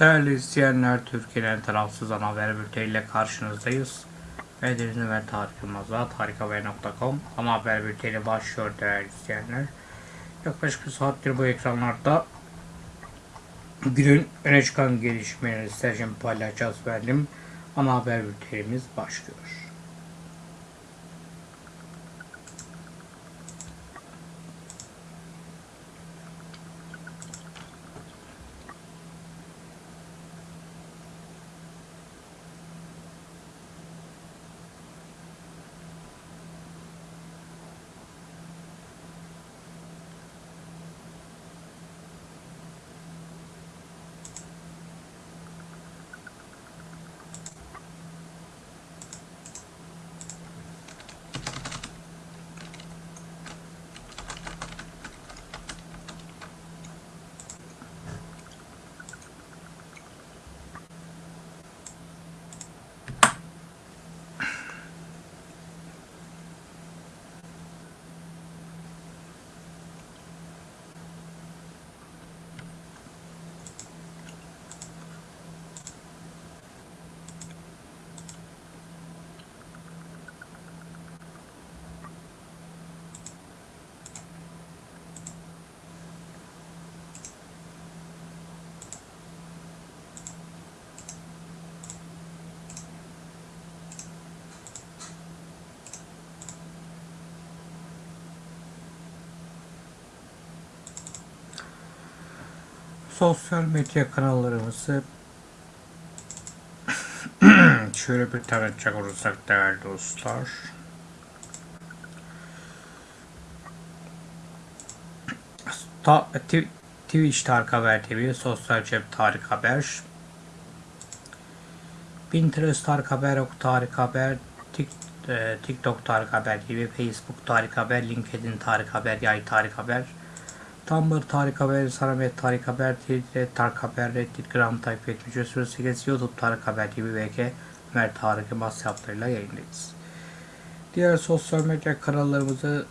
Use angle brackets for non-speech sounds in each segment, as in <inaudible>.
Değerli izleyenler, Türkiye'nin tarafsız ana haber bülteniyle karşınızdayız. Ben Deniz Ömer Tarık Yılmaz'la tarikhaber.com ana haber bülteni başlıyor değerli izleyenler. Yaklaşık bir saattir bu ekranlarda günün öne çıkan gelişmeleri sizlerle paylaşacağız verdim. Ana haber bültenimiz başlıyor. Sosyal medya kanallarımızı <clears throat> şöyle bir tanıtacak olursak değerli dostlar. Ta, Tw- Twitch Tarık Haber TV, Sosyal Cep Tarık Haber, Pinterest Tarık Haber, Ok Tarık Haber, Tik, e, TikTok Tarık Haber TV, Facebook Tarık Haber, LinkedIn Tarık Haber, Yay Tarık Haber, Tumblr Tarık Haber, Saramet Tarık Haber, Twitter Tarık Haber, Reddit Gram Type 7308, YouTube Tarık Haber gibi VK Ömer Tarık Yılmaz hesaplarıyla yayındayız. Diğer sosyal medya kanallarımızı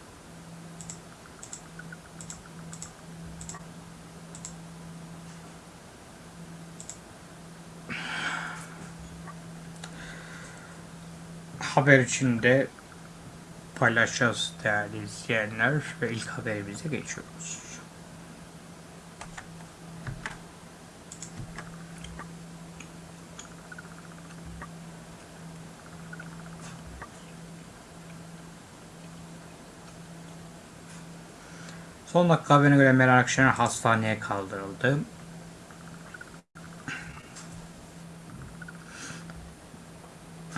haber içinde paylaşacağız değerli izleyenler ve ilk haberimize geçiyoruz. Son dakika haberine göre Meral Akşener hastaneye kaldırıldı.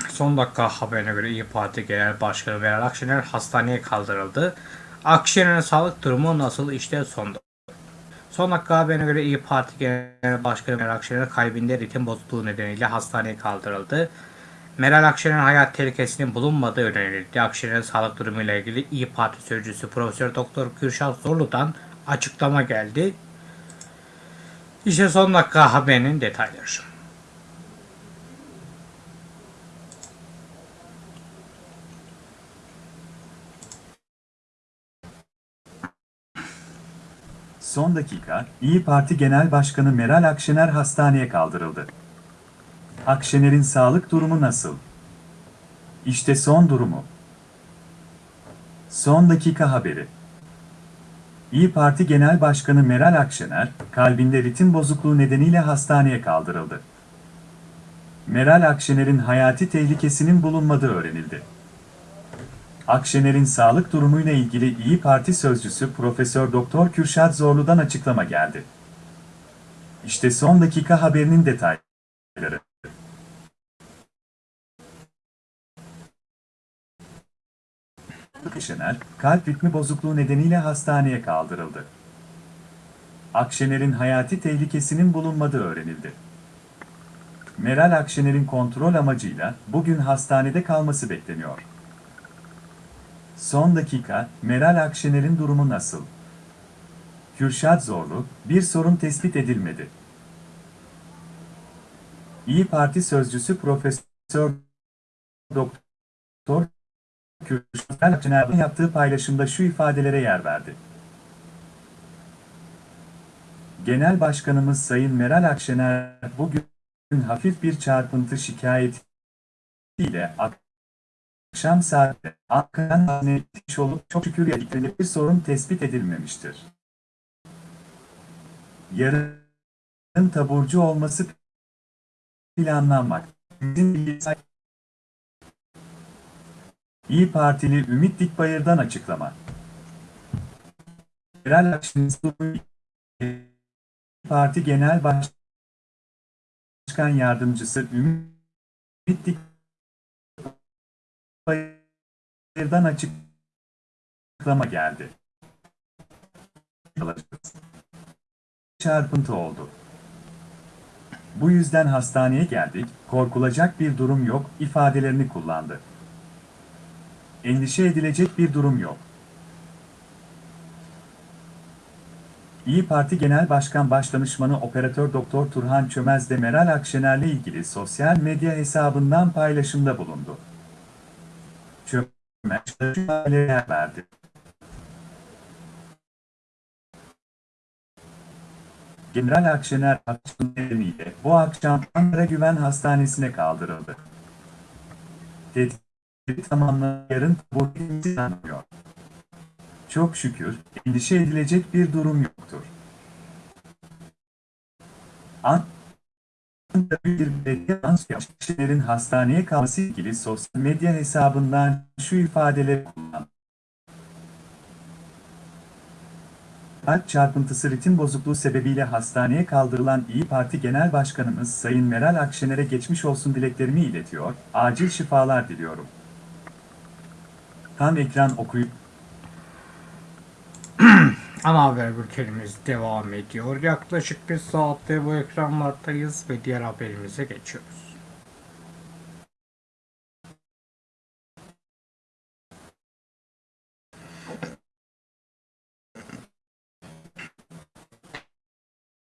Son dakika haberine göre İyi Parti Genel Başkanı Meral Akşener hastaneye kaldırıldı. Akşener'in sağlık durumu nasıl işte sonda. Son dakika haberine göre İyi Parti Genel Başkanı Meral Akşener kalbinde ritim bozukluğu nedeniyle hastaneye kaldırıldı. Meral Akşener'in hayat tehlikesinin bulunmadığı öğrenildi. Akşener'in sağlık durumuyla ilgili İyi Parti sözcüsü Profesör Doktor Kürşat Zorlu'dan açıklama geldi. İşte son dakika haberinin detayları. Son dakika, İyi Parti Genel Başkanı Meral Akşener hastaneye kaldırıldı. Akşener'in sağlık durumu nasıl? İşte son durumu. Son dakika haberi. İyi Parti Genel Başkanı Meral Akşener, kalbinde ritim bozukluğu nedeniyle hastaneye kaldırıldı. Meral Akşener'in hayati tehlikesinin bulunmadığı öğrenildi. Akşener'in sağlık durumuyla ilgili İyi Parti sözcüsü Profesör Doktor Kürşat Zorlu'dan açıklama geldi. İşte son dakika haberinin detayları. Akşener, kalp ritmi bozukluğu nedeniyle hastaneye kaldırıldı. Akşener'in hayati tehlikesinin bulunmadığı öğrenildi. Meral Akşener'in kontrol amacıyla bugün hastanede kalması bekleniyor. Son dakika, Meral Akşener'in durumu nasıl? Kürşat Zorlu, bir sorun tespit edilmedi. İyi Parti sözcüsü Profesör Doktor Kürşat Akşener'in yaptığı paylaşımda şu ifadelere yer verdi. Genel Başkanımız Sayın Meral Akşener bugün hafif bir çarpıntı şikayetiyle akşam saatte Akkan haznetiş olup çok şükür yediklerinde bir sorun tespit edilmemiştir. Yarın taburcu olması planlanmak. İyi Partili Ümit Dikbayır'dan açıklama. Akşener Parti Genel Başkan Yardımcısı Ümit Dikbayır'dan açıklama geldi. Çarpıntı oldu. Bu yüzden hastaneye geldik, korkulacak bir durum yok ifadelerini kullandı. Endişe edilecek bir durum yok. İyi Parti Genel Başkan Başdanışmanı Operatör Doktor Turhan Çömez de Meral Akşener'le ilgili sosyal medya hesabından paylaşımda bulundu. Çömez verdi. General Akşener akşam nedeniyle bu akşam Ankara Güven Hastanesi'ne kaldırıldı. Tetkik bu planlanıyor. Çok şükür, endişe edilecek bir durum yoktur. Ankara bir belediye Akşener'in hastaneye kalması ilgili sosyal medya hesabından şu ifadeleri kullandı. Kalp çarpıntısı ritim bozukluğu sebebiyle hastaneye kaldırılan İyi Parti Genel Başkanımız Sayın Meral Akşener'e geçmiş olsun dileklerimi iletiyor, acil şifalar diliyorum. Tam ekran okuyup <clears throat> Ana haber bültenimiz devam ediyor. Yaklaşık bir saatte bu ekranlardayız ve diğer haberimize geçiyoruz.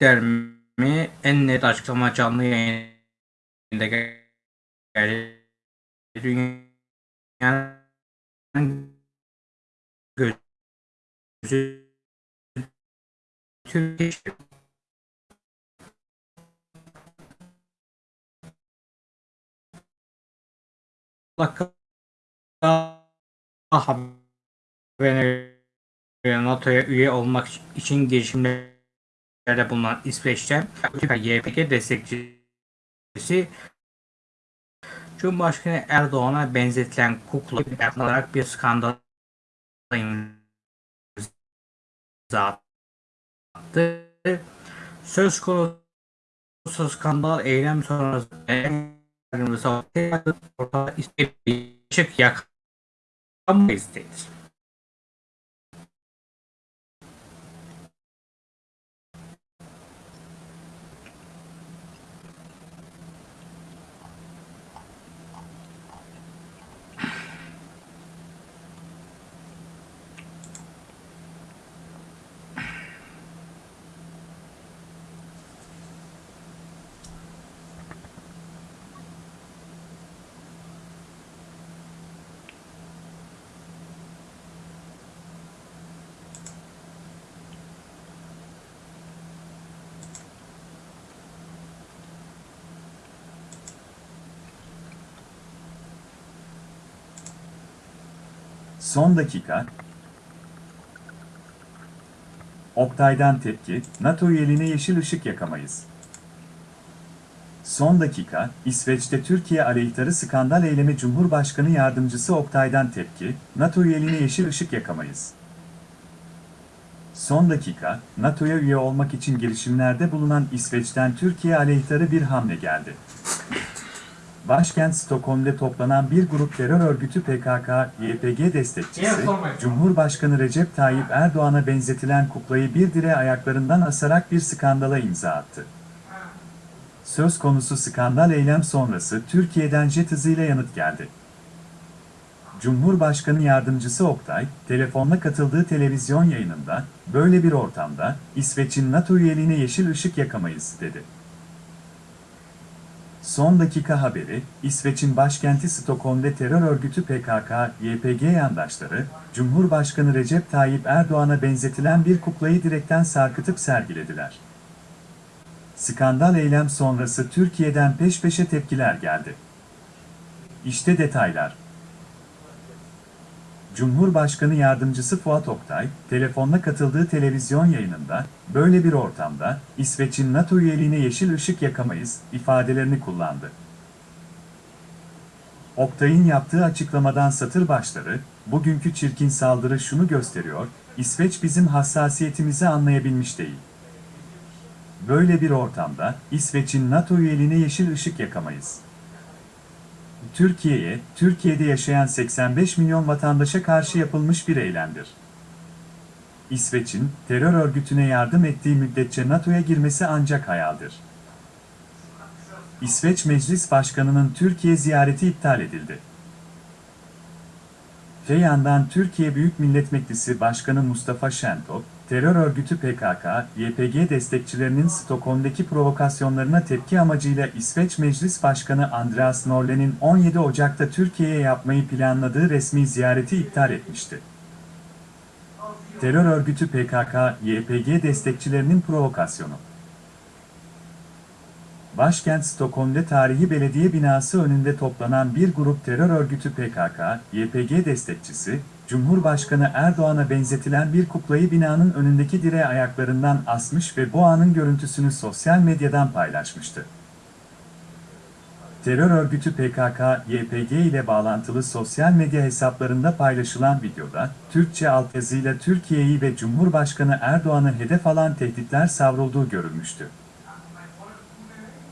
Dermi en net açıklama canlı yayında geldi. Dünyanın gözü? Türkiye. Dakika NATO'ya üye olmak için girişimlerde bulunan İsveç'ten YPG destekçisi Cumhurbaşkanı Erdoğan'a benzetilen kukla olarak bir skandal imza attı. Söz konusu skandal eylem sonrası ortada ışık yakma istedir. Son dakika. Oktay'dan tepki, NATO üyeliğine yeşil ışık yakamayız. Son dakika, İsveç'te Türkiye aleyhtarı skandal eylemi Cumhurbaşkanı Yardımcısı Oktay'dan tepki, NATO üyeliğine yeşil ışık yakamayız. Son dakika, NATO'ya üye olmak için girişimlerde bulunan İsveç'ten Türkiye aleyhtarı bir hamle geldi. Başkent Stockholm'de toplanan bir grup terör örgütü PKK-YPG destekçisi, Cumhurbaşkanı Recep Tayyip Erdoğan'a benzetilen kuklayı bir direğe ayaklarından asarak bir skandala imza attı. Söz konusu skandal eylem sonrası Türkiye'den jet hızıyla yanıt geldi. Cumhurbaşkanı Yardımcısı Oktay, telefonla katıldığı televizyon yayınında, böyle bir ortamda, İsveç'in NATO üyeliğine yeşil ışık yakamayız, dedi. Son dakika haberi, İsveç'in başkenti Stockholm'de terör örgütü PKK-YPG yandaşları, Cumhurbaşkanı Recep Tayyip Erdoğan'a benzetilen bir kuklayı direkten sarkıtıp sergilediler. skandal eylem sonrası Türkiye'den peş peşe tepkiler geldi. İşte detaylar. Cumhurbaşkanı Yardımcısı Fuat Oktay, telefonla katıldığı televizyon yayınında, böyle bir ortamda, İsveç'in NATO üyeliğine yeşil ışık yakamayız, ifadelerini kullandı. Oktay'ın yaptığı açıklamadan satır başları, bugünkü çirkin saldırı şunu gösteriyor, İsveç bizim hassasiyetimizi anlayabilmiş değil. Böyle bir ortamda, İsveç'in NATO üyeliğine yeşil ışık yakamayız. Türkiye'ye, Türkiye'de yaşayan 85 milyon vatandaşa karşı yapılmış bir eylemdir. İsveç'in, terör örgütüne yardım ettiği müddetçe NATO'ya girmesi ancak hayaldir. İsveç Meclis Başkanı'nın Türkiye ziyareti iptal edildi. Te yandan Türkiye Büyük Millet Meclisi Başkanı Mustafa Şentop, terör örgütü PKK, YPG destekçilerinin Stockholm'daki provokasyonlarına tepki amacıyla İsveç Meclis Başkanı Andreas Norlé'nin 17 Ocak'ta Türkiye'ye yapmayı planladığı resmi ziyareti iptal etmişti. Terör örgütü PKK, YPG destekçilerinin provokasyonu. Başkent Stockholm'de tarihi belediye binası önünde toplanan bir grup terör örgütü PKK, YPG destekçisi, Cumhurbaşkanı Erdoğan'a benzetilen bir kuklayı binanın önündeki direğe ayaklarından asmış ve bu anın görüntüsünü sosyal medyadan paylaşmıştı. Terör örgütü PKK, YPG ile bağlantılı sosyal medya hesaplarında paylaşılan videoda, Türkçe altyazıyla Türkiye'yi ve Cumhurbaşkanı Erdoğan'ı hedef alan tehditler savrulduğu görülmüştü.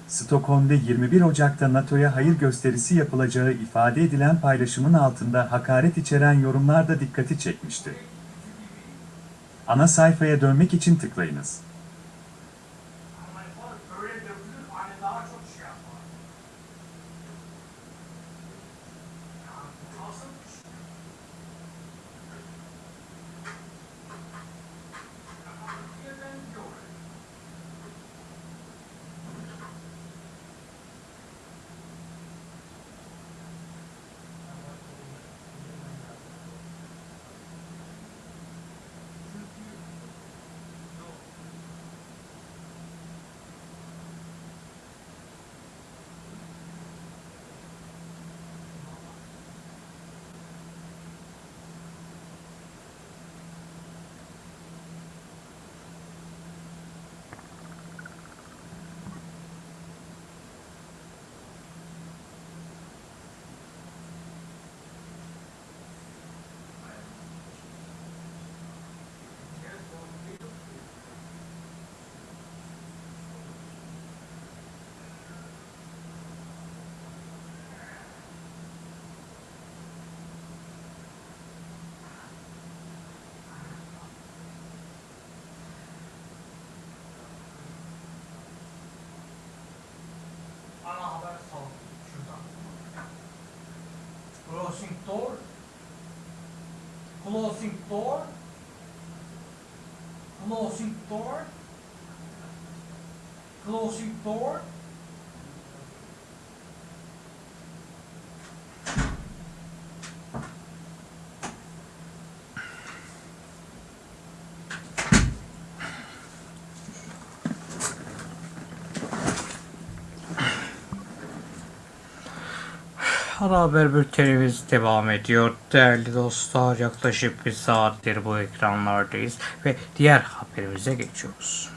Stockholm'de 21 Ocak'ta NATO'ya hayır gösterisi yapılacağı ifade edilen paylaşımın altında hakaret içeren yorumlar da dikkati çekmişti. Ana sayfaya dönmek için tıklayınız. consultor, consultor, consultor, Ana haber bültenimiz devam ediyor. Değerli dostlar yaklaşık bir saattir bu ekranlardayız ve diğer haberimize geçiyoruz.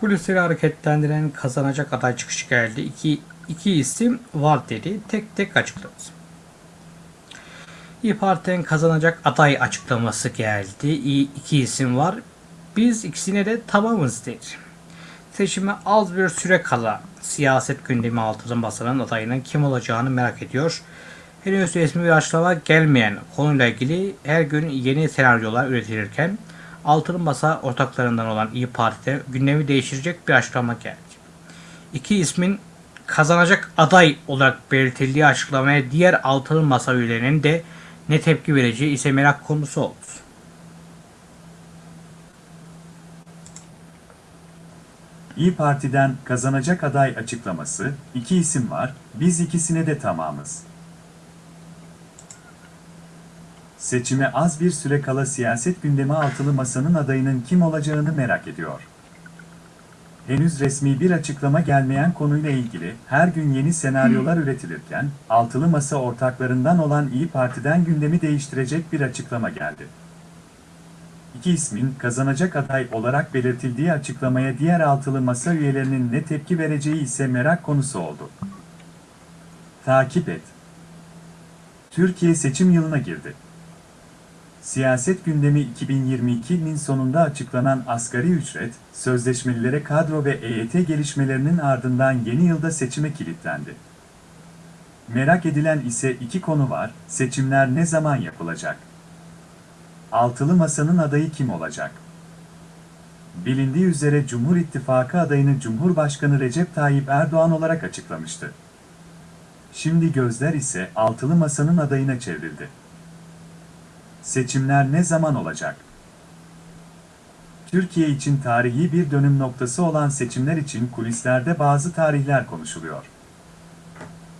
Kulisleri hareketlendiren kazanacak aday çıkışı geldi. İki, iki isim var dedi. Tek tek açıkladı. İyi Parti'nin kazanacak aday açıklaması geldi. İyi, iki isim var. Biz ikisine de tamamız dedi. Seçime az bir süre kala siyaset gündemi altının basanın adayının kim olacağını merak ediyor. Henüz resmi bir açıklama gelmeyen konuyla ilgili her gün yeni senaryolar üretilirken altılı masa ortaklarından olan İyi Parti'de gündemi değiştirecek bir açıklama geldi. İki ismin kazanacak aday olarak belirtildiği açıklamaya diğer altılı masa üyelerinin de ne tepki vereceği ise merak konusu oldu. İyi Parti'den kazanacak aday açıklaması, iki isim var, biz ikisine de tamamız. Seçime az bir süre kala siyaset gündemi altılı masanın adayının kim olacağını merak ediyor. Henüz resmi bir açıklama gelmeyen konuyla ilgili her gün yeni senaryolar üretilirken, altılı masa ortaklarından olan İyi Parti'den gündemi değiştirecek bir açıklama geldi. İki ismin kazanacak aday olarak belirtildiği açıklamaya diğer altılı masa üyelerinin ne tepki vereceği ise merak konusu oldu. Takip et. Türkiye seçim yılına girdi. Siyaset gündemi 2022'nin sonunda açıklanan asgari ücret, sözleşmelilere kadro ve EYT gelişmelerinin ardından yeni yılda seçime kilitlendi. Merak edilen ise iki konu var, seçimler ne zaman yapılacak? Altılı Masa'nın adayı kim olacak? Bilindiği üzere Cumhur İttifakı adayını Cumhurbaşkanı Recep Tayyip Erdoğan olarak açıklamıştı. Şimdi gözler ise Altılı Masa'nın adayına çevrildi. Seçimler ne zaman olacak? Türkiye için tarihi bir dönüm noktası olan seçimler için kulislerde bazı tarihler konuşuluyor.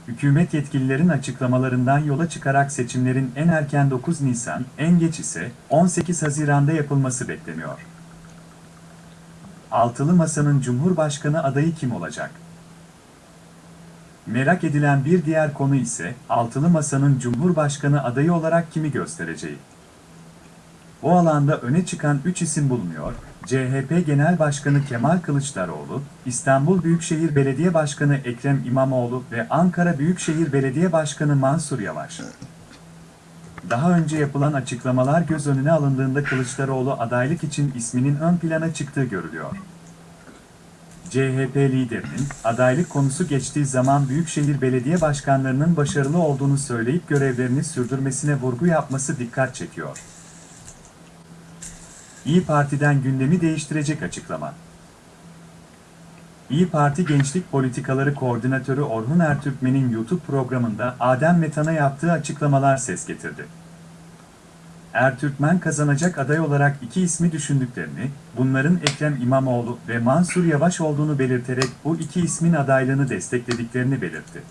Hükümet yetkililerin açıklamalarından yola çıkarak seçimlerin en erken 9 Nisan, en geç ise 18 Haziran'da yapılması bekleniyor. Altılı Masa'nın Cumhurbaşkanı adayı kim olacak? Merak edilen bir diğer konu ise Altılı Masa'nın Cumhurbaşkanı adayı olarak kimi göstereceği. O alanda öne çıkan 3 isim bulunuyor. CHP Genel Başkanı Kemal Kılıçdaroğlu, İstanbul Büyükşehir Belediye Başkanı Ekrem İmamoğlu ve Ankara Büyükşehir Belediye Başkanı Mansur Yavaş. Daha önce yapılan açıklamalar göz önüne alındığında Kılıçdaroğlu adaylık için isminin ön plana çıktığı görülüyor. CHP liderinin adaylık konusu geçtiği zaman Büyükşehir Belediye Başkanlarının başarılı olduğunu söyleyip görevlerini sürdürmesine vurgu yapması dikkat çekiyor. İyi Parti'den gündemi değiştirecek açıklama. İyi Parti Gençlik Politikaları Koordinatörü Orhun Ertürkmen'in YouTube programında Adem Metan'a yaptığı açıklamalar ses getirdi. Ertürkmen kazanacak aday olarak iki ismi düşündüklerini, bunların Ekrem İmamoğlu ve Mansur Yavaş olduğunu belirterek bu iki ismin adaylığını desteklediklerini belirtti.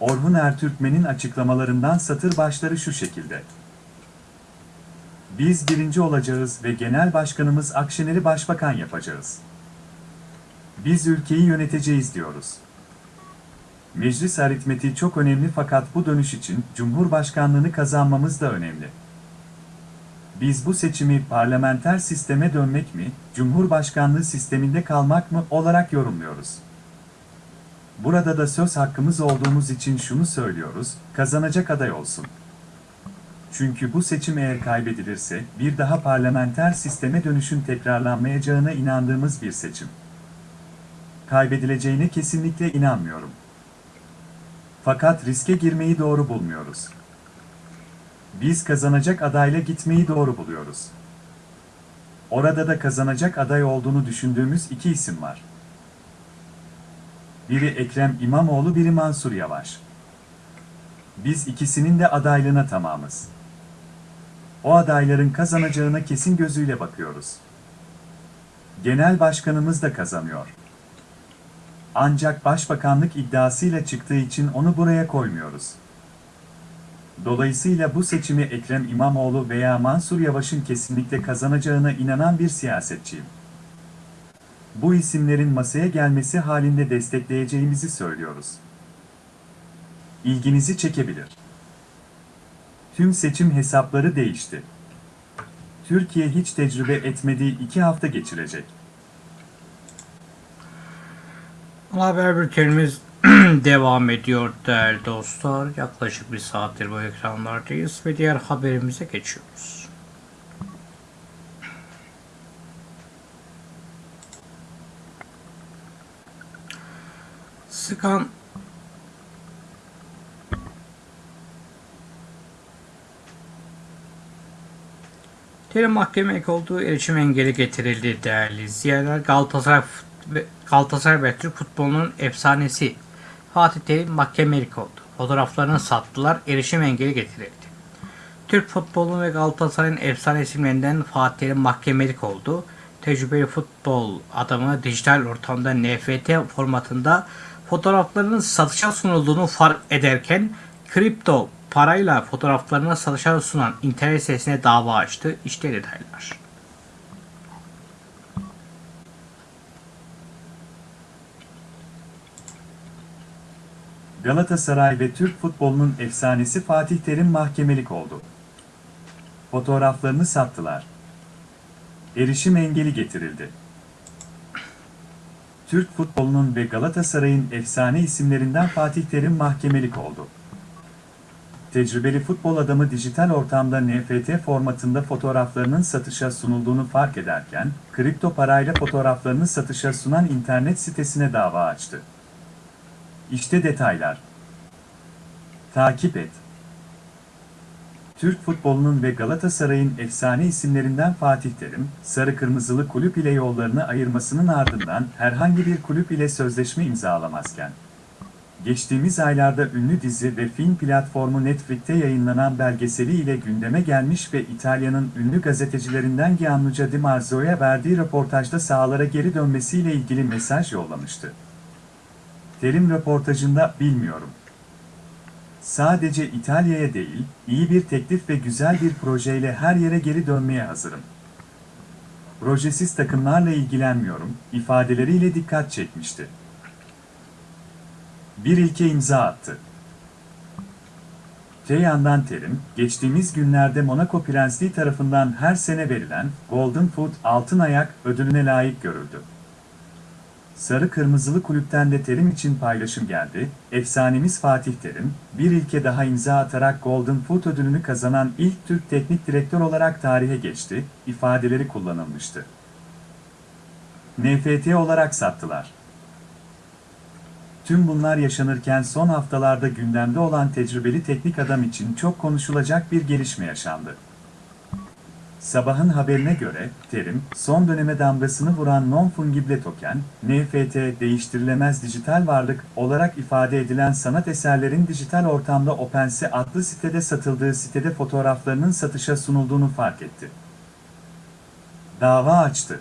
Orhun Ertürkmen'in açıklamalarından satır başları şu şekilde. Biz birinci olacağız ve genel başkanımız Akşener'i başbakan yapacağız. Biz ülkeyi yöneteceğiz diyoruz. Meclis aritmetiği çok önemli fakat bu dönüş için Cumhurbaşkanlığını kazanmamız da önemli. Biz bu seçimi parlamenter sisteme dönmek mi, Cumhurbaşkanlığı sisteminde kalmak mı olarak yorumluyoruz. Burada da söz hakkımız olduğumuz için şunu söylüyoruz, kazanacak aday olsun. Çünkü bu seçim eğer kaybedilirse bir daha parlamenter sisteme dönüşün tekrarlanmayacağına inandığımız bir seçim. Kaybedileceğine kesinlikle inanmıyorum. Fakat riske girmeyi doğru bulmuyoruz. Biz kazanacak adayla gitmeyi doğru buluyoruz. Orada da kazanacak aday olduğunu düşündüğümüz iki isim var. Biri Ekrem İmamoğlu, biri Mansur Yavaş. Biz ikisinin de adaylığına tamamız. O adayların kazanacağına kesin gözüyle bakıyoruz. Genel başkanımız da kazanıyor. Ancak başbakanlık iddiasıyla çıktığı için onu buraya koymuyoruz. Dolayısıyla bu seçimi Ekrem İmamoğlu veya Mansur Yavaş'ın kesinlikle kazanacağına inanan bir siyasetçiyim. Bu isimlerin masaya gelmesi halinde destekleyeceğimizi söylüyoruz. İlginizi çekebilir. Tüm seçim hesapları değişti. Türkiye hiç tecrübe etmediği iki hafta geçirecek. Haber bültenimiz <clears throat> devam ediyor değerli dostlar. Yaklaşık bir saattir bu ekranlardayız ve diğer haberimize geçiyoruz. Sıkan Tele mahkemelik olduğu erişim engeli getirildi değerli izleyenler. Galatasaray Galatasaray ve Türk futbolunun efsanesi Fatih Terim mahkemelik oldu. Fotoğraflarını sattılar, erişim engeli getirildi. Türk futbolu ve Galatasaray'ın efsane isimlerinden Fatih Terim mahkemelik oldu. tecrübeli futbol adamı dijital ortamda NFT formatında fotoğraflarının satışa sunulduğunu fark ederken kripto parayla fotoğraflarını satışa sunan internet sitesine dava açtı. İşte detaylar. Galatasaray ve Türk futbolunun efsanesi Fatih Terim mahkemelik oldu. Fotoğraflarını sattılar. Erişim engeli getirildi. Türk futbolunun ve Galatasaray'ın efsane isimlerinden Fatih Terim mahkemelik oldu. Tecrübeli futbol adamı dijital ortamda NFT formatında fotoğraflarının satışa sunulduğunu fark ederken, kripto parayla fotoğraflarını satışa sunan internet sitesine dava açtı. İşte detaylar. Takip et. Türk futbolunun ve Galatasaray'ın efsane isimlerinden Fatih Terim, sarı kırmızılı kulüp ile yollarını ayırmasının ardından herhangi bir kulüp ile sözleşme imzalamazken, geçtiğimiz aylarda ünlü dizi ve film platformu Netflix'te yayınlanan belgeseli ile gündeme gelmiş ve İtalya'nın ünlü gazetecilerinden Gianluca Di Marzio'ya verdiği röportajda sahalara geri dönmesiyle ilgili mesaj yollamıştı. Terim röportajında bilmiyorum. Sadece İtalya'ya değil, iyi bir teklif ve güzel bir projeyle her yere geri dönmeye hazırım. Projesiz takımlarla ilgilenmiyorum, ifadeleriyle dikkat çekmişti. Bir ilke imza attı. Te yandan Terim, geçtiğimiz günlerde Monaco Prensliği tarafından her sene verilen Golden Foot Altın Ayak ödülüne layık görüldü. Sarı Kırmızılı Kulüpten de Terim için paylaşım geldi. Efsanemiz Fatih Terim, bir ilke daha imza atarak Golden Foot ödülünü kazanan ilk Türk teknik direktör olarak tarihe geçti, ifadeleri kullanılmıştı. NFT olarak sattılar. Tüm bunlar yaşanırken son haftalarda gündemde olan tecrübeli teknik adam için çok konuşulacak bir gelişme yaşandı. Sabahın haberine göre, terim, son döneme damgasını vuran non-fungible token, NFT, değiştirilemez dijital varlık olarak ifade edilen sanat eserlerin dijital ortamda OpenSea adlı sitede satıldığı sitede fotoğraflarının satışa sunulduğunu fark etti. Dava açtı.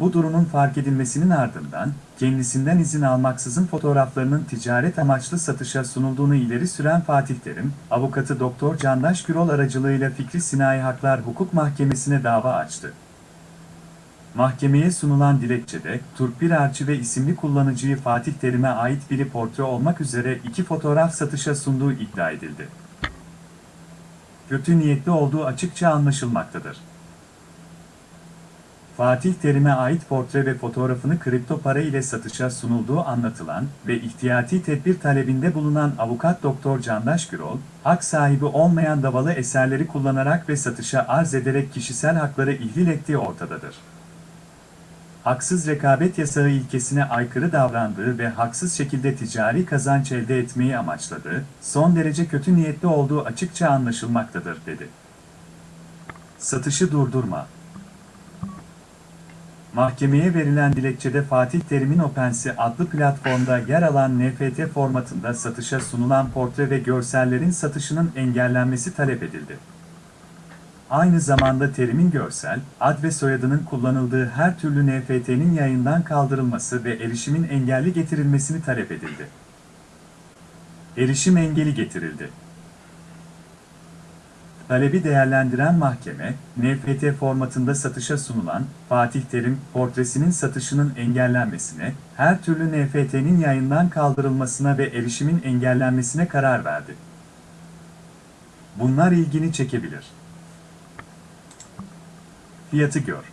Bu durumun fark edilmesinin ardından, kendisinden izin almaksızın fotoğraflarının ticaret amaçlı satışa sunulduğunu ileri süren Fatih Terim, avukatı Doktor Candaş Gürol aracılığıyla Fikri Sinayi Haklar Hukuk Mahkemesi'ne dava açtı. Mahkemeye sunulan dilekçede, Turpir Arçı ve isimli kullanıcıyı Fatih Terim'e ait biri portre olmak üzere iki fotoğraf satışa sunduğu iddia edildi. Kötü niyetli olduğu açıkça anlaşılmaktadır. Fatih Terim'e ait portre ve fotoğrafını kripto para ile satışa sunulduğu anlatılan ve ihtiyati tedbir talebinde bulunan avukat Doktor Candaş Gürol, hak sahibi olmayan davalı eserleri kullanarak ve satışa arz ederek kişisel hakları ihlal ettiği ortadadır. Haksız rekabet yasağı ilkesine aykırı davrandığı ve haksız şekilde ticari kazanç elde etmeyi amaçladığı, son derece kötü niyetli olduğu açıkça anlaşılmaktadır, dedi. Satışı durdurma. Mahkemeye verilen dilekçede Fatih Terim'in OpenSea adlı platformda yer alan NFT formatında satışa sunulan portre ve görsellerin satışının engellenmesi talep edildi. Aynı zamanda Terim'in görsel, ad ve soyadının kullanıldığı her türlü NFT'nin yayından kaldırılması ve erişimin engelli getirilmesini talep edildi. Erişim engeli getirildi. Talebi değerlendiren mahkeme, NFT formatında satışa sunulan Fatih Terim portresinin satışının engellenmesine, her türlü NFT'nin yayından kaldırılmasına ve erişimin engellenmesine karar verdi. Bunlar ilgini çekebilir. Fiyatı gör.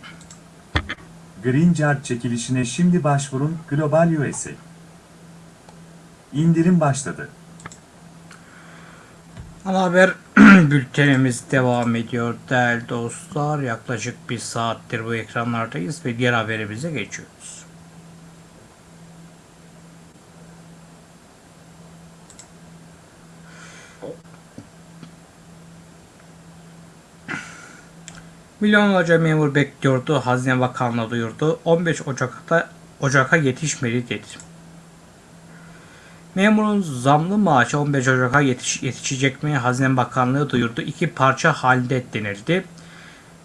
Green Card çekilişine şimdi başvurun Global USA. İndirim başladı. Ana haber <clears throat> bültenimiz devam ediyor değerli dostlar. Yaklaşık bir saattir bu ekranlardayız ve diğer haberimize geçiyoruz. Milyonlarca memur bekliyordu. Hazine Bakanlığı duyurdu. 15 Ocak'ta Ocak'a yetişmedi dedi. Memurun zamlı maaşı 15 Ocak'a yetiş, yetişecek mi? Hazine Bakanlığı duyurdu. İki parça halinde denildi.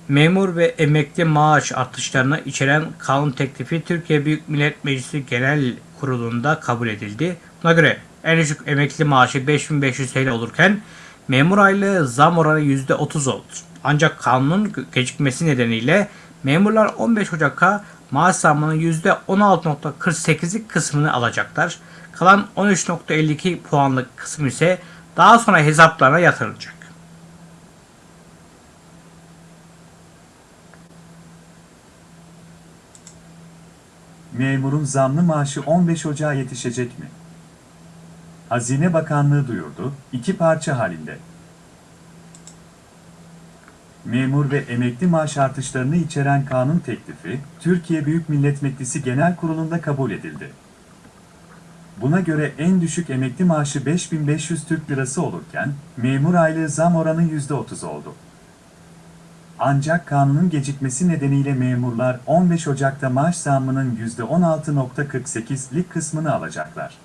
memur ve emekli maaş artışlarını içeren kanun teklifi Türkiye Büyük Millet Meclisi Genel Kurulu'nda kabul edildi. Buna göre en düşük emekli maaşı 5500 TL olurken memur aylığı zam oranı %30 oldu. Ancak kanunun gecikmesi nedeniyle memurlar 15 Ocak'a maaş zammının %16.48'lik kısmını alacaklar. Kalan 13.52 puanlık kısım ise daha sonra hesaplarına yatırılacak. Memurun zamlı maaşı 15 Ocağı yetişecek mi? Hazine Bakanlığı duyurdu, iki parça halinde. Memur ve emekli maaş artışlarını içeren kanun teklifi, Türkiye Büyük Millet Meclisi Genel Kurulu'nda kabul edildi. Buna göre en düşük emekli maaşı 5500 Türk Lirası olurken, memur aylığı zam oranı %30 oldu. Ancak kanunun gecikmesi nedeniyle memurlar 15 Ocak'ta maaş zammının %16.48'lik kısmını alacaklar.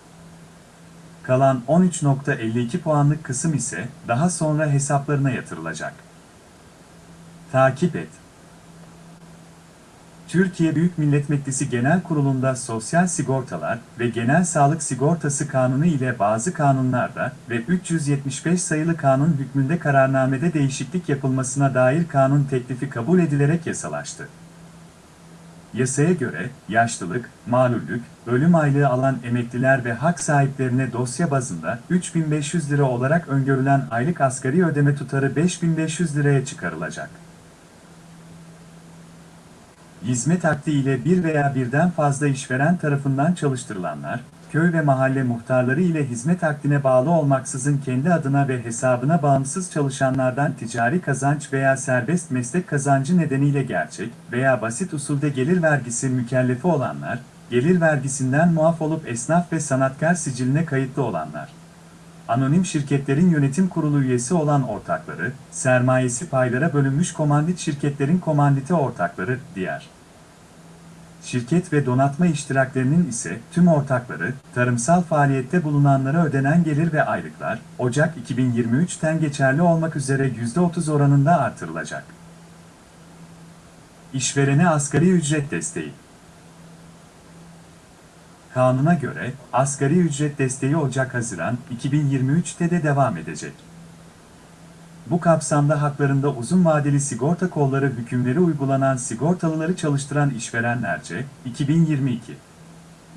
Kalan 13.52 puanlık kısım ise daha sonra hesaplarına yatırılacak. Takip et. Türkiye Büyük Millet Meclisi Genel Kurulu'nda Sosyal Sigortalar ve Genel Sağlık Sigortası Kanunu ile bazı kanunlarda ve 375 sayılı kanun hükmünde kararnamede değişiklik yapılmasına dair kanun teklifi kabul edilerek yasalaştı. Yasaya göre, yaşlılık, malüllük, ölüm aylığı alan emekliler ve hak sahiplerine dosya bazında 3500 lira olarak öngörülen aylık asgari ödeme tutarı 5500 liraya çıkarılacak. Hizmet akdi ile bir veya birden fazla işveren tarafından çalıştırılanlar, köy ve mahalle muhtarları ile hizmet akdine bağlı olmaksızın kendi adına ve hesabına bağımsız çalışanlardan ticari kazanç veya serbest meslek kazancı nedeniyle gerçek veya basit usulde gelir vergisi mükellefi olanlar, gelir vergisinden muaf olup esnaf ve sanatkar siciline kayıtlı olanlar, anonim şirketlerin yönetim kurulu üyesi olan ortakları, sermayesi paylara bölünmüş komandit şirketlerin komandite ortakları, diğer şirket ve donatma iştiraklerinin ise tüm ortakları, tarımsal faaliyette bulunanlara ödenen gelir ve aylıklar, Ocak 2023'ten geçerli olmak üzere %30 oranında artırılacak. İşverene asgari ücret desteği Kanuna göre, asgari ücret desteği Ocak-Haziran 2023'te de devam edecek. Bu kapsamda haklarında uzun vadeli sigorta kolları hükümleri uygulanan sigortalıları çalıştıran işverenlerce, 2022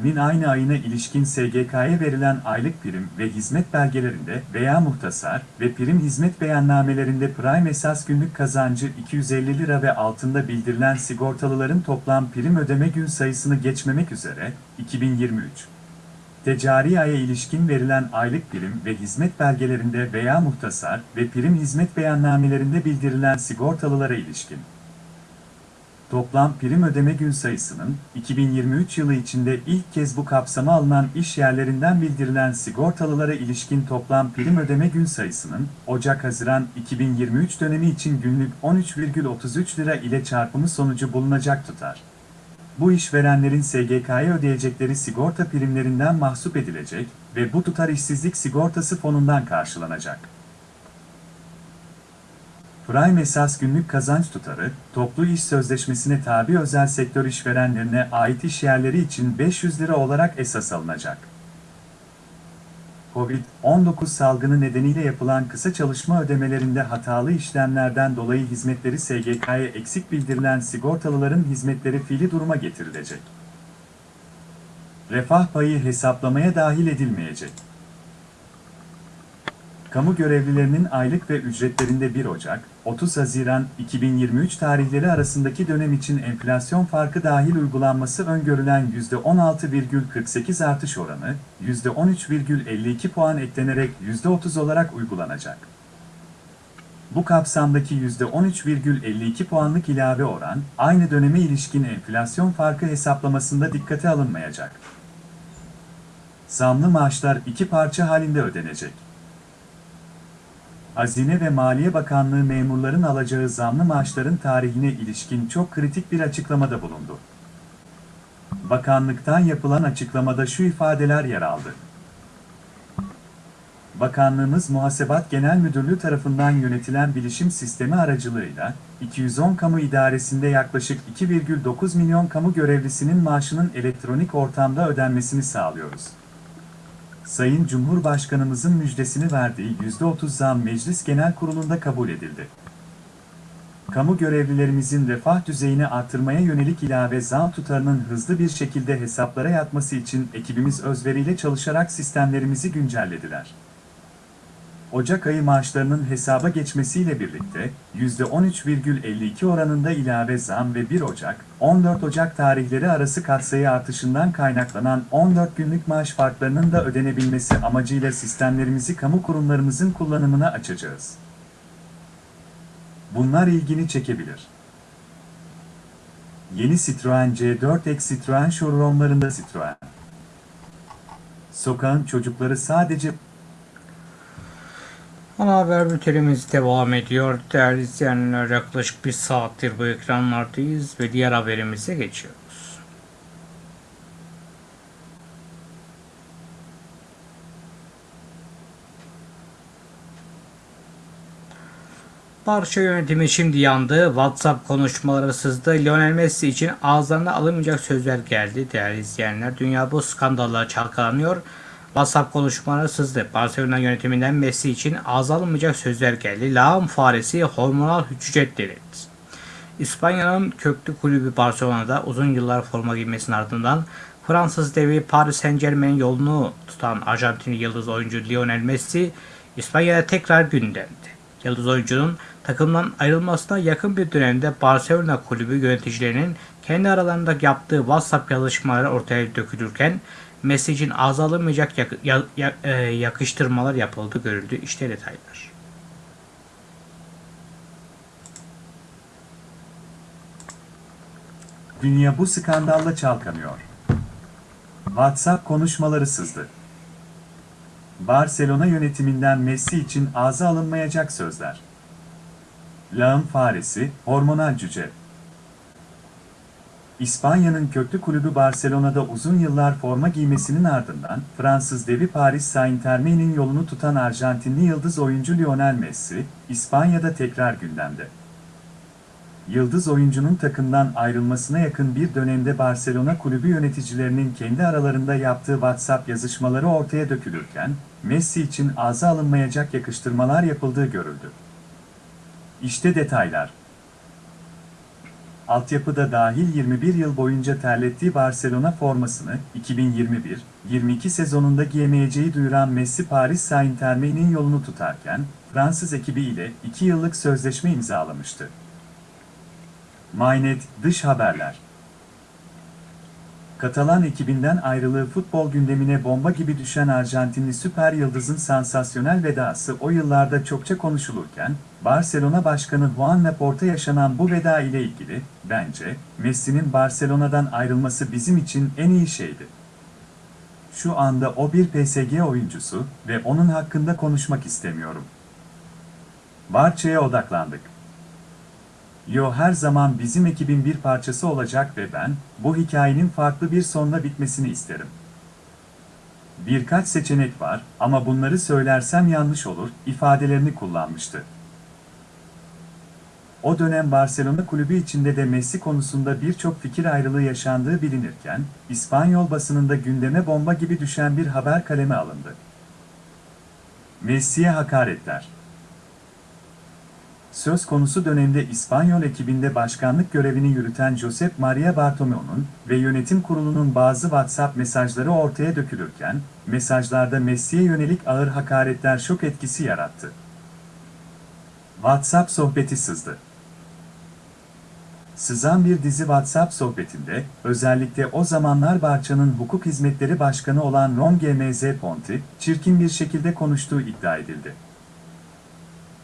nin aynı ayına ilişkin SGK'ya verilen aylık prim ve hizmet belgelerinde veya muhtasar ve prim hizmet beyannamelerinde prime esas günlük kazancı 250 lira ve altında bildirilen sigortalıların toplam prim ödeme gün sayısını geçmemek üzere 2023 Ticari aya ilişkin verilen aylık prim ve hizmet belgelerinde veya muhtasar ve prim hizmet beyannamelerinde bildirilen sigortalılara ilişkin toplam prim ödeme gün sayısının 2023 yılı içinde ilk kez bu kapsama alınan iş yerlerinden bildirilen sigortalılara ilişkin toplam prim ödeme gün sayısının Ocak-Haziran 2023 dönemi için günlük 13,33 lira ile çarpımı sonucu bulunacak tutar. Bu işverenlerin SGK'ya ödeyecekleri sigorta primlerinden mahsup edilecek ve bu tutar işsizlik sigortası fonundan karşılanacak. Prime esas günlük kazanç tutarı, toplu iş sözleşmesine tabi özel sektör işverenlerine ait iş yerleri için 500 lira olarak esas alınacak. Covid-19 salgını nedeniyle yapılan kısa çalışma ödemelerinde hatalı işlemlerden dolayı hizmetleri SGK'ya eksik bildirilen sigortalıların hizmetleri fiili duruma getirilecek. Refah payı hesaplamaya dahil edilmeyecek. Kamu görevlilerinin aylık ve ücretlerinde 1 Ocak, 30 Haziran 2023 tarihleri arasındaki dönem için enflasyon farkı dahil uygulanması öngörülen %16,48 artış oranı, %13,52 puan eklenerek %30 olarak uygulanacak. Bu kapsamdaki %13,52 puanlık ilave oran, aynı döneme ilişkin enflasyon farkı hesaplamasında dikkate alınmayacak. Zamlı maaşlar iki parça halinde ödenecek. Hazine ve Maliye Bakanlığı memurların alacağı zamlı maaşların tarihine ilişkin çok kritik bir açıklamada bulundu. Bakanlıktan yapılan açıklamada şu ifadeler yer aldı. Bakanlığımız Muhasebat Genel Müdürlüğü tarafından yönetilen bilişim sistemi aracılığıyla 210 kamu idaresinde yaklaşık 2,9 milyon kamu görevlisinin maaşının elektronik ortamda ödenmesini sağlıyoruz. Sayın Cumhurbaşkanımızın müjdesini verdiği %30 zam Meclis Genel Kurulu'nda kabul edildi. Kamu görevlilerimizin refah düzeyini artırmaya yönelik ilave zam tutarının hızlı bir şekilde hesaplara yatması için ekibimiz özveriyle çalışarak sistemlerimizi güncellediler. Ocak ayı maaşlarının hesaba geçmesiyle birlikte %13,52 oranında ilave zam ve 1 Ocak, 14 Ocak tarihleri arası katsayı artışından kaynaklanan 14 günlük maaş farklarının da ödenebilmesi amacıyla sistemlerimizi kamu kurumlarımızın kullanımına açacağız. Bunlar ilgini çekebilir. Yeni Citroen C4 X Citroen showroomlarında Citroen. Sokağın çocukları sadece Ana haber bültenimiz devam ediyor. Değerli izleyenler yaklaşık bir saattir bu ekranlardayız ve diğer haberimize geçiyoruz. Barça yönetimi şimdi yandı. WhatsApp konuşmaları sızdı. Lionel Messi için ağızlarına alınmayacak sözler geldi. Değerli izleyenler, dünya bu skandalla çalkalanıyor. WhatsApp konuşmaları sızdı. Barcelona yönetiminden Messi için ağza sözler geldi. Lağım faresi hormonal hücret delirdi. İspanya'nın köklü kulübü Barcelona'da uzun yıllar forma giymesinin ardından Fransız devi Paris Saint Germain yolunu tutan Arjantinli yıldız oyuncu Lionel Messi İspanya'da tekrar gündemde. Yıldız oyuncunun takımdan ayrılmasına yakın bir dönemde Barcelona kulübü yöneticilerinin kendi aralarında yaptığı WhatsApp yazışmaları ortaya dökülürken Ağza alınmayacak yak- ya- ya- e, yakıştırmalar yapıldı görüldü. İşte detaylar. dünya bu skandalla çalkanıyor. WhatsApp konuşmaları sızdı. Barcelona yönetiminden Messi için ağza alınmayacak sözler. Lağım faresi, hormonal cüce. İspanya'nın köklü kulübü Barcelona'da uzun yıllar forma giymesinin ardından Fransız devi Paris Saint-Germain'in yolunu tutan Arjantinli yıldız oyuncu Lionel Messi, İspanya'da tekrar gündemde. Yıldız oyuncunun takımdan ayrılmasına yakın bir dönemde Barcelona kulübü yöneticilerinin kendi aralarında yaptığı WhatsApp yazışmaları ortaya dökülürken, Messi için ağza alınmayacak yakıştırmalar yapıldığı görüldü. İşte detaylar. Altyapıda dahil 21 yıl boyunca terlettiği Barcelona formasını 2021-22 sezonunda giyemeyeceği duyuran Messi Paris Saint-Germain'in yolunu tutarken, Fransız ekibi ile 2 yıllık sözleşme imzalamıştı. Mynet Dış Haberler Katalan ekibinden ayrılığı futbol gündemine bomba gibi düşen Arjantinli süper yıldızın sansasyonel vedası o yıllarda çokça konuşulurken, Barcelona Başkanı Juan Laporta yaşanan bu veda ile ilgili, bence, Messi'nin Barcelona'dan ayrılması bizim için en iyi şeydi. Şu anda o bir PSG oyuncusu ve onun hakkında konuşmak istemiyorum. Barça'ya odaklandık. Yo her zaman bizim ekibin bir parçası olacak ve ben, bu hikayenin farklı bir sonla bitmesini isterim. Birkaç seçenek var ama bunları söylersem yanlış olur, ifadelerini kullanmıştı. O dönem Barcelona kulübü içinde de Messi konusunda birçok fikir ayrılığı yaşandığı bilinirken, İspanyol basınında gündeme bomba gibi düşen bir haber kaleme alındı. Messi'ye hakaretler. Söz konusu dönemde İspanyol ekibinde başkanlık görevini yürüten Josep Maria Bartomeu'nun ve yönetim kurulunun bazı WhatsApp mesajları ortaya dökülürken, mesajlarda Messi'ye yönelik ağır hakaretler şok etkisi yarattı. WhatsApp sohbeti sızdı. Sızan bir dizi WhatsApp sohbetinde, özellikle o zamanlar Barça'nın hukuk hizmetleri başkanı olan Ron GMZ Ponti, çirkin bir şekilde konuştuğu iddia edildi.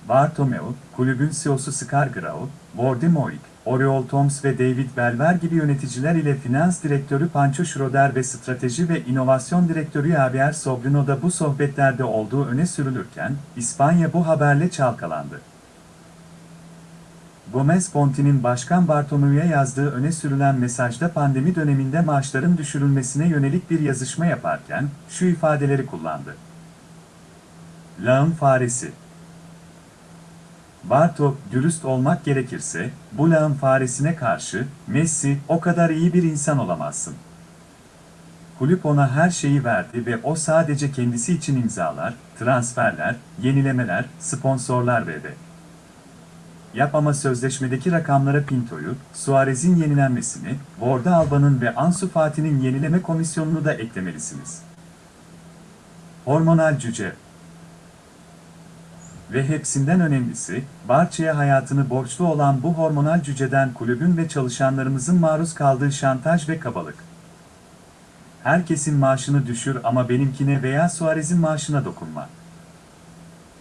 Bartomeu, kulübün CEO'su Scar Grau, Wardy Moik, Oriol Toms ve David Belver gibi yöneticiler ile finans direktörü Pancho Schroeder ve strateji ve inovasyon direktörü Javier Sobrino da bu sohbetlerde olduğu öne sürülürken, İspanya bu haberle çalkalandı. Gomez Ponti'nin Başkan Bartomeu'ya yazdığı öne sürülen mesajda pandemi döneminde maaşların düşürülmesine yönelik bir yazışma yaparken, şu ifadeleri kullandı. Lağım faresi. Barto, dürüst olmak gerekirse, bu lağım faresine karşı, Messi, o kadar iyi bir insan olamazsın. Kulüp ona her şeyi verdi ve o sadece kendisi için imzalar, transferler, yenilemeler, sponsorlar verdi. Yap ama sözleşmedeki rakamlara Pinto'yu, Suarez'in yenilenmesini, Borda Alba'nın ve Ansu Fati'nin yenileme komisyonunu da eklemelisiniz. Hormonal cüce Ve hepsinden önemlisi, Barça'ya hayatını borçlu olan bu hormonal cüceden kulübün ve çalışanlarımızın maruz kaldığı şantaj ve kabalık. Herkesin maaşını düşür ama benimkine veya Suarez'in maaşına dokunma.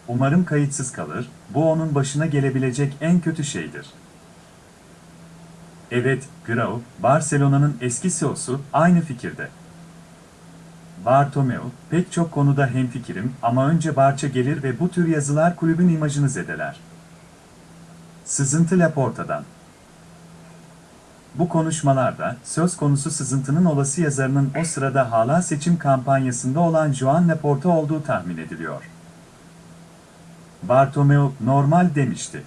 Umarım kayıtsız kalır, bu onun başına gelebilecek en kötü şeydir. Evet, Grau, Barcelona'nın eski CEO'su aynı fikirde. Bartomeu, pek çok konuda hemfikirim ama önce Barça gelir ve bu tür yazılar kulübün imajını zedeler. Sızıntı Laporta'dan. Bu konuşmalarda, söz konusu sızıntının olası yazarının o sırada hala seçim kampanyasında olan Joan Laporta olduğu tahmin ediliyor. Bartomeu normal demişti.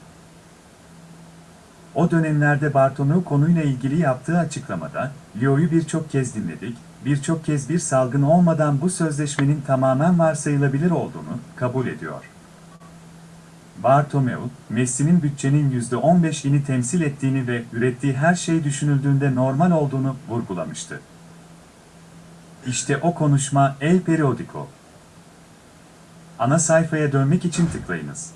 O dönemlerde Bartomeu konuyla ilgili yaptığı açıklamada, Leo'yu birçok kez dinledik, birçok kez bir salgın olmadan bu sözleşmenin tamamen varsayılabilir olduğunu kabul ediyor. Bartomeu, Messi'nin bütçenin %15'ini temsil ettiğini ve ürettiği her şey düşünüldüğünde normal olduğunu vurgulamıştı. İşte o konuşma El Periodico. Ana sayfaya dönmek için tıklayınız.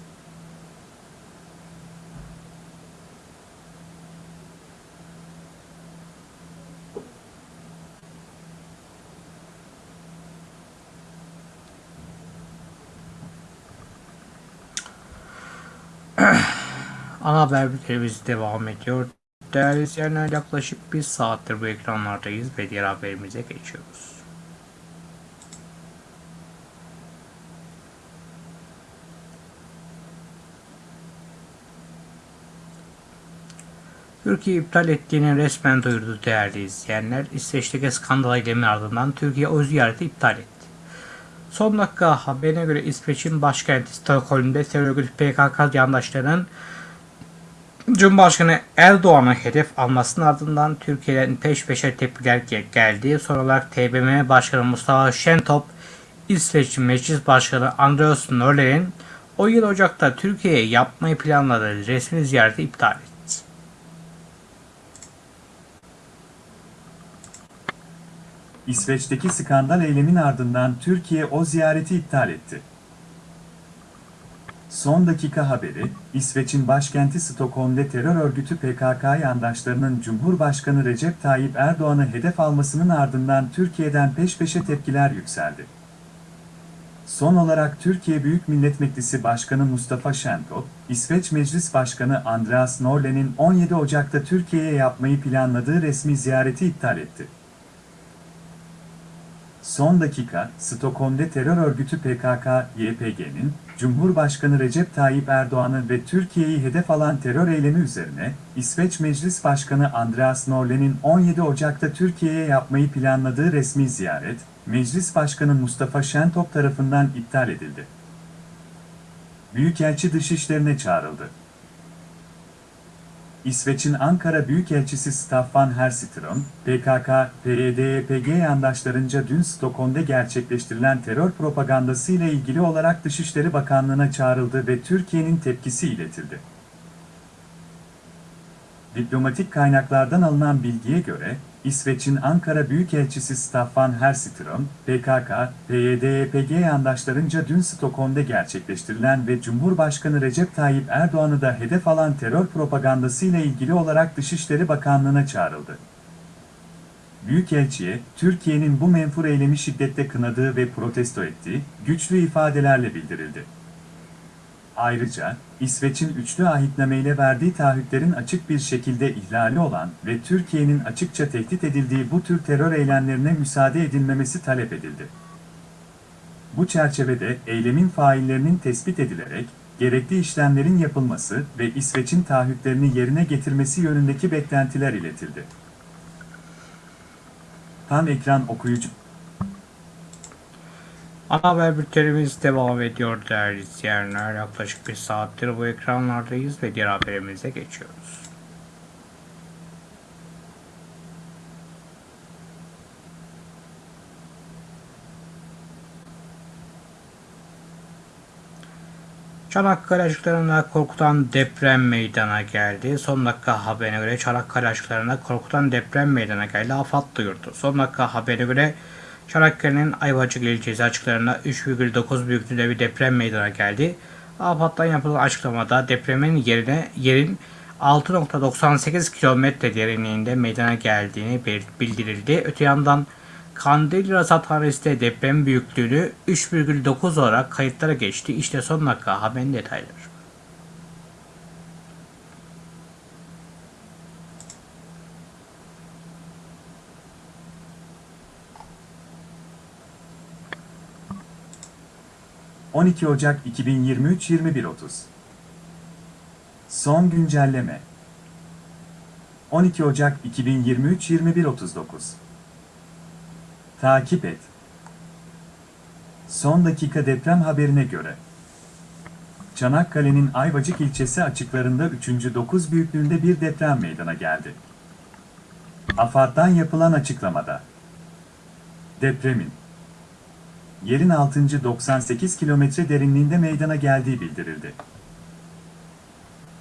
Ana haber bültenimiz devam ediyor. Değerli izleyenler yaklaşık bir saattir bu ekranlardayız ve diğer haberimize geçiyoruz. Türkiye iptal ettiğini resmen duyurdu değerli izleyenler. İsveç'teki skandal eylemin ardından Türkiye o ziyareti iptal etti. Son dakika haberine göre İsveç'in başkenti Stockholm'de terör örgütü PKK yandaşlarının Cumhurbaşkanı Erdoğan'a hedef almasının ardından Türkiye'den peş peşe tepkiler ge- geldi. Son olarak TBMM Başkanı Mustafa Şentop, İsveç Meclis Başkanı Andreas Norler'in o yıl Ocak'ta Türkiye'ye yapmayı planladığı resmi ziyareti iptal etti. İsveç'teki skandal eylemin ardından Türkiye o ziyareti iptal etti. Son dakika haberi, İsveç'in başkenti Stockholm'de terör örgütü PKK yandaşlarının Cumhurbaşkanı Recep Tayyip Erdoğan'ı hedef almasının ardından Türkiye'den peş peşe tepkiler yükseldi. Son olarak Türkiye Büyük Millet Meclisi Başkanı Mustafa Şentop, İsveç Meclis Başkanı Andreas Norlen'in 17 Ocak'ta Türkiye'ye yapmayı planladığı resmi ziyareti iptal etti. Son dakika, Stockholm'de terör örgütü PKK-YPG'nin, Cumhurbaşkanı Recep Tayyip Erdoğan'ı ve Türkiye'yi hedef alan terör eylemi üzerine, İsveç Meclis Başkanı Andreas Norlen'in 17 Ocak'ta Türkiye'ye yapmayı planladığı resmi ziyaret, Meclis Başkanı Mustafa Şentop tarafından iptal edildi. Büyükelçi dışişlerine çağrıldı. İsveç'in Ankara Büyükelçisi Staffan Herstrom, PKK, PYD-YPG yandaşlarınca dün Stockholm'da gerçekleştirilen terör propagandası ile ilgili olarak Dışişleri Bakanlığı'na çağrıldı ve Türkiye'nin tepkisi iletildi. Diplomatik kaynaklardan alınan bilgiye göre, İsveç'in Ankara Büyükelçisi Staffan Herstrom, PKK, PYD-YPG yandaşlarınca dün Stockholm'da gerçekleştirilen ve Cumhurbaşkanı Recep Tayyip Erdoğan'ı da hedef alan terör propagandası ile ilgili olarak Dışişleri Bakanlığı'na çağrıldı. Büyükelçiye, Türkiye'nin bu menfur eylemi şiddetle kınadığı ve protesto ettiği, güçlü ifadelerle bildirildi. Ayrıca, İsveç'in üçlü ahitnameyle verdiği taahhütlerin açık bir şekilde ihlali olan ve Türkiye'nin açıkça tehdit edildiği bu tür terör eylemlerine müsaade edilmemesi talep edildi. Bu çerçevede eylemin faillerinin tespit edilerek, gerekli işlemlerin yapılması ve İsveç'in taahhütlerini yerine getirmesi yönündeki beklentiler iletildi. Tam ekran okuyucu Ana haber bültenimiz devam ediyor değerli izleyenler. Yaklaşık bir saattir bu ekranlardayız ve diğer haberimize geçiyoruz. Çanakkale açıklarında korkutan deprem meydana geldi. Son dakika haberine göre Çanakkale açıklarında korkutan deprem meydana geldi. AFAD duyurdu. Son dakika haberine göre Çanakkale'nin Ayvacık ilçesi açıklarında 3,9 büyüklüğünde bir deprem meydana geldi. AFAD'dan yapılan açıklamada depremin yerine yerin 6.98 kilometre derinliğinde meydana geldiğini bildirildi. Öte yandan Kandilli Rasathanesi de deprem büyüklüğünü 3,9 olarak kayıtlara geçti. İşte son dakika haberin detayları. ...12 Ocak 2023 21.30 Son güncelleme 12 Ocak 2023 21.39 Takip et. Son dakika deprem haberine göre. Çanakkale'nin Ayvacık ilçesi açıklarında 3. 9 büyüklüğünde bir deprem meydana geldi. AFAD'dan yapılan açıklamada. Depremin yerin 6. 98 kilometre derinliğinde meydana geldiği bildirildi.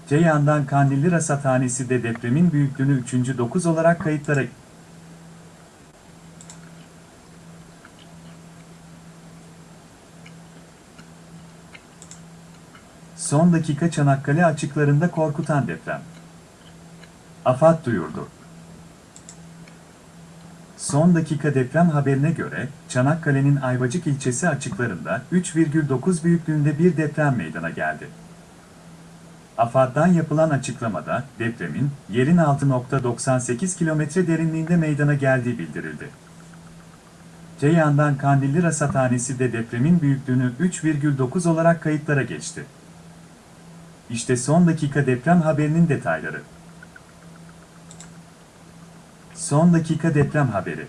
Ceyhan'dan Kandilli Rasathanesi de depremin büyüklüğünü 3. 9 olarak kayıtlara Son dakika Çanakkale açıklarında korkutan deprem. AFAD duyurdu. Son dakika deprem haberine göre, Çanakkale'nin Ayvacık ilçesi açıklarında 3,9 büyüklüğünde bir deprem meydana geldi. AFAD'dan yapılan açıklamada, depremin, yerin 6.98 kilometre derinliğinde meydana geldiği bildirildi. Ceyhan'dan Kandilli Rasathanesi de depremin büyüklüğünü 3,9 olarak kayıtlara geçti. İşte son dakika deprem haberinin detayları. Son dakika deprem haberi.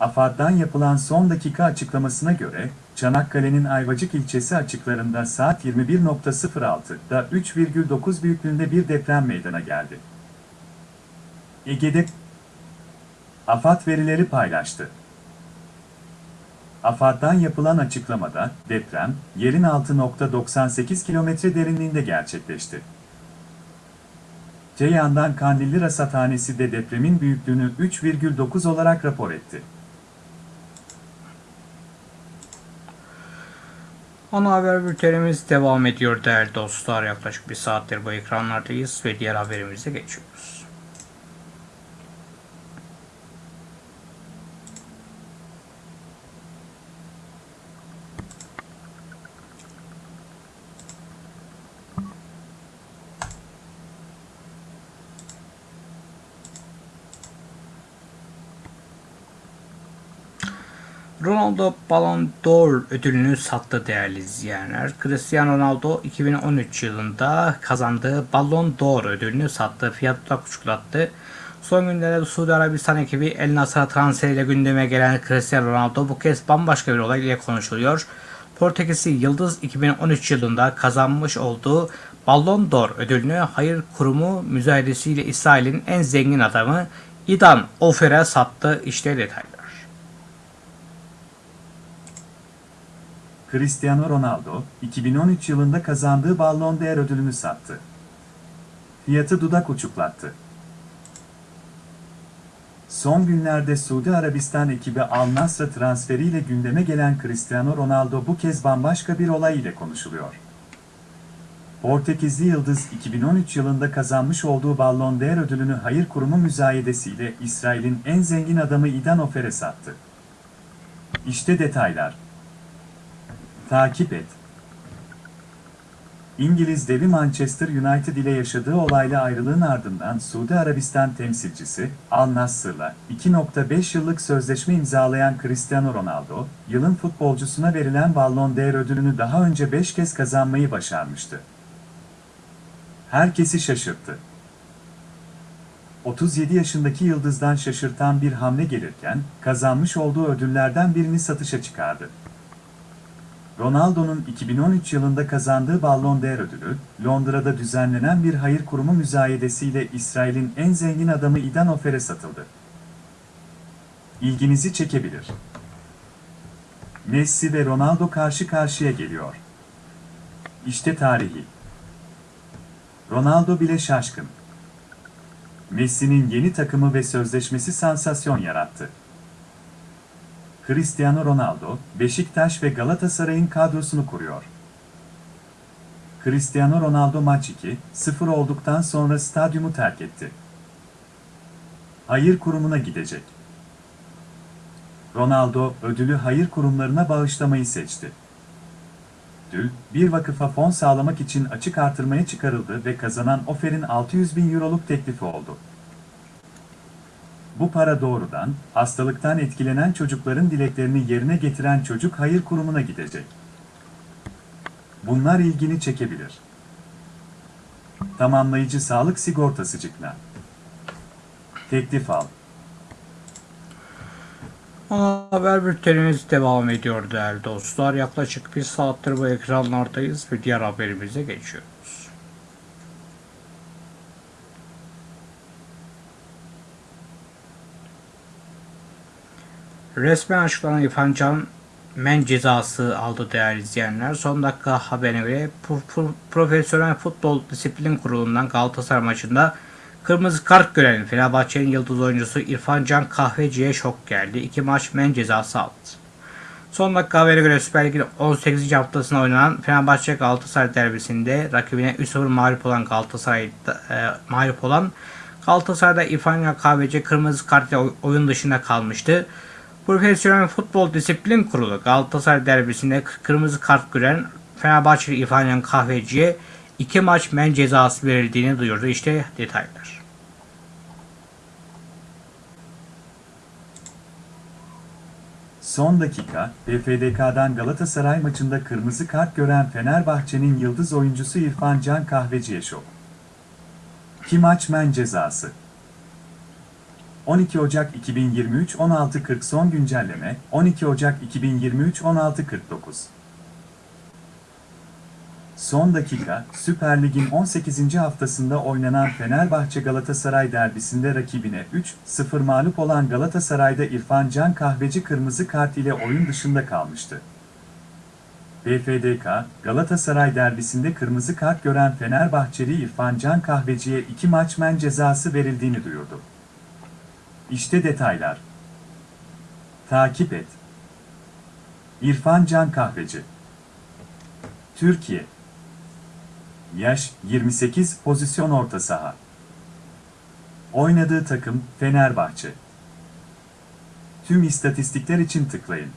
AFAD'dan yapılan son dakika açıklamasına göre, Çanakkale'nin Ayvacık ilçesi açıklarında saat 21.06'da 3,9 büyüklüğünde bir deprem meydana geldi. Ege'de AFAD verileri paylaştı. AFAD'dan yapılan açıklamada, deprem, yerin 6.98 kilometre derinliğinde gerçekleşti. Ceyhan'dan Kandilli Rasathanesi de depremin büyüklüğünü 3,9 olarak rapor etti. Ana haber bültenimiz devam ediyor değerli dostlar. Yaklaşık bir saattir bu ekranlardayız ve diğer haberimize geçiyoruz. Ronaldo Ballon d'Or ödülünü sattı değerli izleyenler. Cristiano Ronaldo 2013 yılında kazandığı Ballon d'Or ödülünü sattı. Fiyatı da küçüklattı. Son günlerde Suudi Arabistan ekibi El Nasr'a transferiyle gündeme gelen Cristiano Ronaldo bu kez bambaşka bir olay ile konuşuluyor. Portekizli Yıldız 2013 yılında kazanmış olduğu Ballon d'Or ödülünü hayır kurumu müzayedesiyle İsrail'in en zengin adamı İdan Ofer'e sattı. İşte detaylar. Cristiano Ronaldo, 2013 yılında kazandığı Ballon d'Or ödülünü sattı. Fiyatı dudak uçuklattı. Son günlerde Suudi Arabistan ekibi Al Nassr transferiyle gündeme gelen Cristiano Ronaldo bu kez bambaşka bir olay ile konuşuluyor. Portekizli Yıldız 2013 yılında kazanmış olduğu Ballon d'Or ödülünü hayır kurumu müzayedesiyle İsrail'in en zengin adamı İdan Ofer'e sattı. İşte detaylar. Takip et. İngiliz devi Manchester United ile yaşadığı olayla ayrılığın ardından Suudi Arabistan temsilcisi Al Nassr'la 2.5 yıllık sözleşme imzalayan Cristiano Ronaldo, yılın futbolcusuna verilen Ballon d'Or ödülünü daha önce 5 kez kazanmayı başarmıştı. Herkesi şaşırttı. 37 yaşındaki yıldızdan şaşırtan bir hamle gelirken, kazanmış olduğu ödüllerden birini satışa çıkardı. Ronaldo'nun 2013 yılında kazandığı Ballon d'Or ödülü, Londra'da düzenlenen bir hayır kurumu müzayedesiyle İsrail'in en zengin adamı Idan Ofer'e satıldı. İlginizi çekebilir. Messi ve Ronaldo karşı karşıya geliyor. İşte tarihi. Ronaldo bile şaşkın. Messi'nin yeni takımı ve sözleşmesi sansasyon yarattı. Cristiano Ronaldo, Beşiktaş ve Galatasaray'ın kadrosunu kuruyor. Cristiano Ronaldo maç 2-0 olduktan sonra stadyumu terk etti. Hayır kurumuna gidecek. Ronaldo, ödülü hayır kurumlarına bağışlamayı seçti. Ödül, bir vakıfa fon sağlamak için açık artırmaya çıkarıldı ve kazanan Ofer'in 600 bin euroluk teklifi oldu. Bu para doğrudan, hastalıktan etkilenen çocukların dileklerini yerine getiren çocuk hayır kurumuna gidecek. Bunlar ilgini çekebilir. Tamamlayıcı sağlık sigortası cıkna. Teklif al. Ana haber bültenimiz devam ediyor değerli dostlar. Yaklaşık bir saattir bu ekranlardayız ve diğer haberimize geçiyoruz. Resmen açıklanan İrfan Can men cezası aldı değerli izleyenler. Son dakika haberine göre Pro- Pro- Profesyonel Futbol Disiplin Kurulu'ndan Galatasaray maçında kırmızı kart gören Fenerbahçe'nin yıldız oyuncusu İrfan Can Kahveci'ye şok geldi. İki maç men cezası aldı. Son dakika haberine göre Süper Lig'in 18. haftasında oynanan Fenerbahçe Galatasaray derbisinde rakibine 3-0 mağlup olan Galatasaray'da e, mağlup olan Galatasaray'da İrfan Can Kahveci kırmızı kartla oy- oyun dışında kalmıştı. Profesyonel Futbol Disiplin Kurulu Galatasaray derbisinde kırmızı kart gören Fenerbahçeli İrfan Kahveci'ye iki maç men cezası verildiğini duyurdu. İşte detaylar. Son dakika, PFDK'dan Galatasaray maçında kırmızı kart gören Fenerbahçe'nin yıldız oyuncusu İrfan Can Kahveci'ye şok. İki maç men cezası. 12 Ocak 2023 16.40 son güncelleme 12 Ocak 2023 16.49 Son dakika, Süper Lig'in 18. haftasında oynanan Fenerbahçe Galatasaray derbisinde rakibine 3-0 mağlup olan Galatasaray'da İrfan Can Kahveci kırmızı kart ile oyun dışında kalmıştı. BFDK, Galatasaray derbisinde kırmızı kart gören Fenerbahçeli İrfan Can Kahveci'ye 2 maç men cezası verildiğini duyurdu. İşte detaylar. Takip et. İrfan Can Kahveci Türkiye Yaş 28 pozisyon orta saha. Oynadığı takım Fenerbahçe. Tüm istatistikler için tıklayın.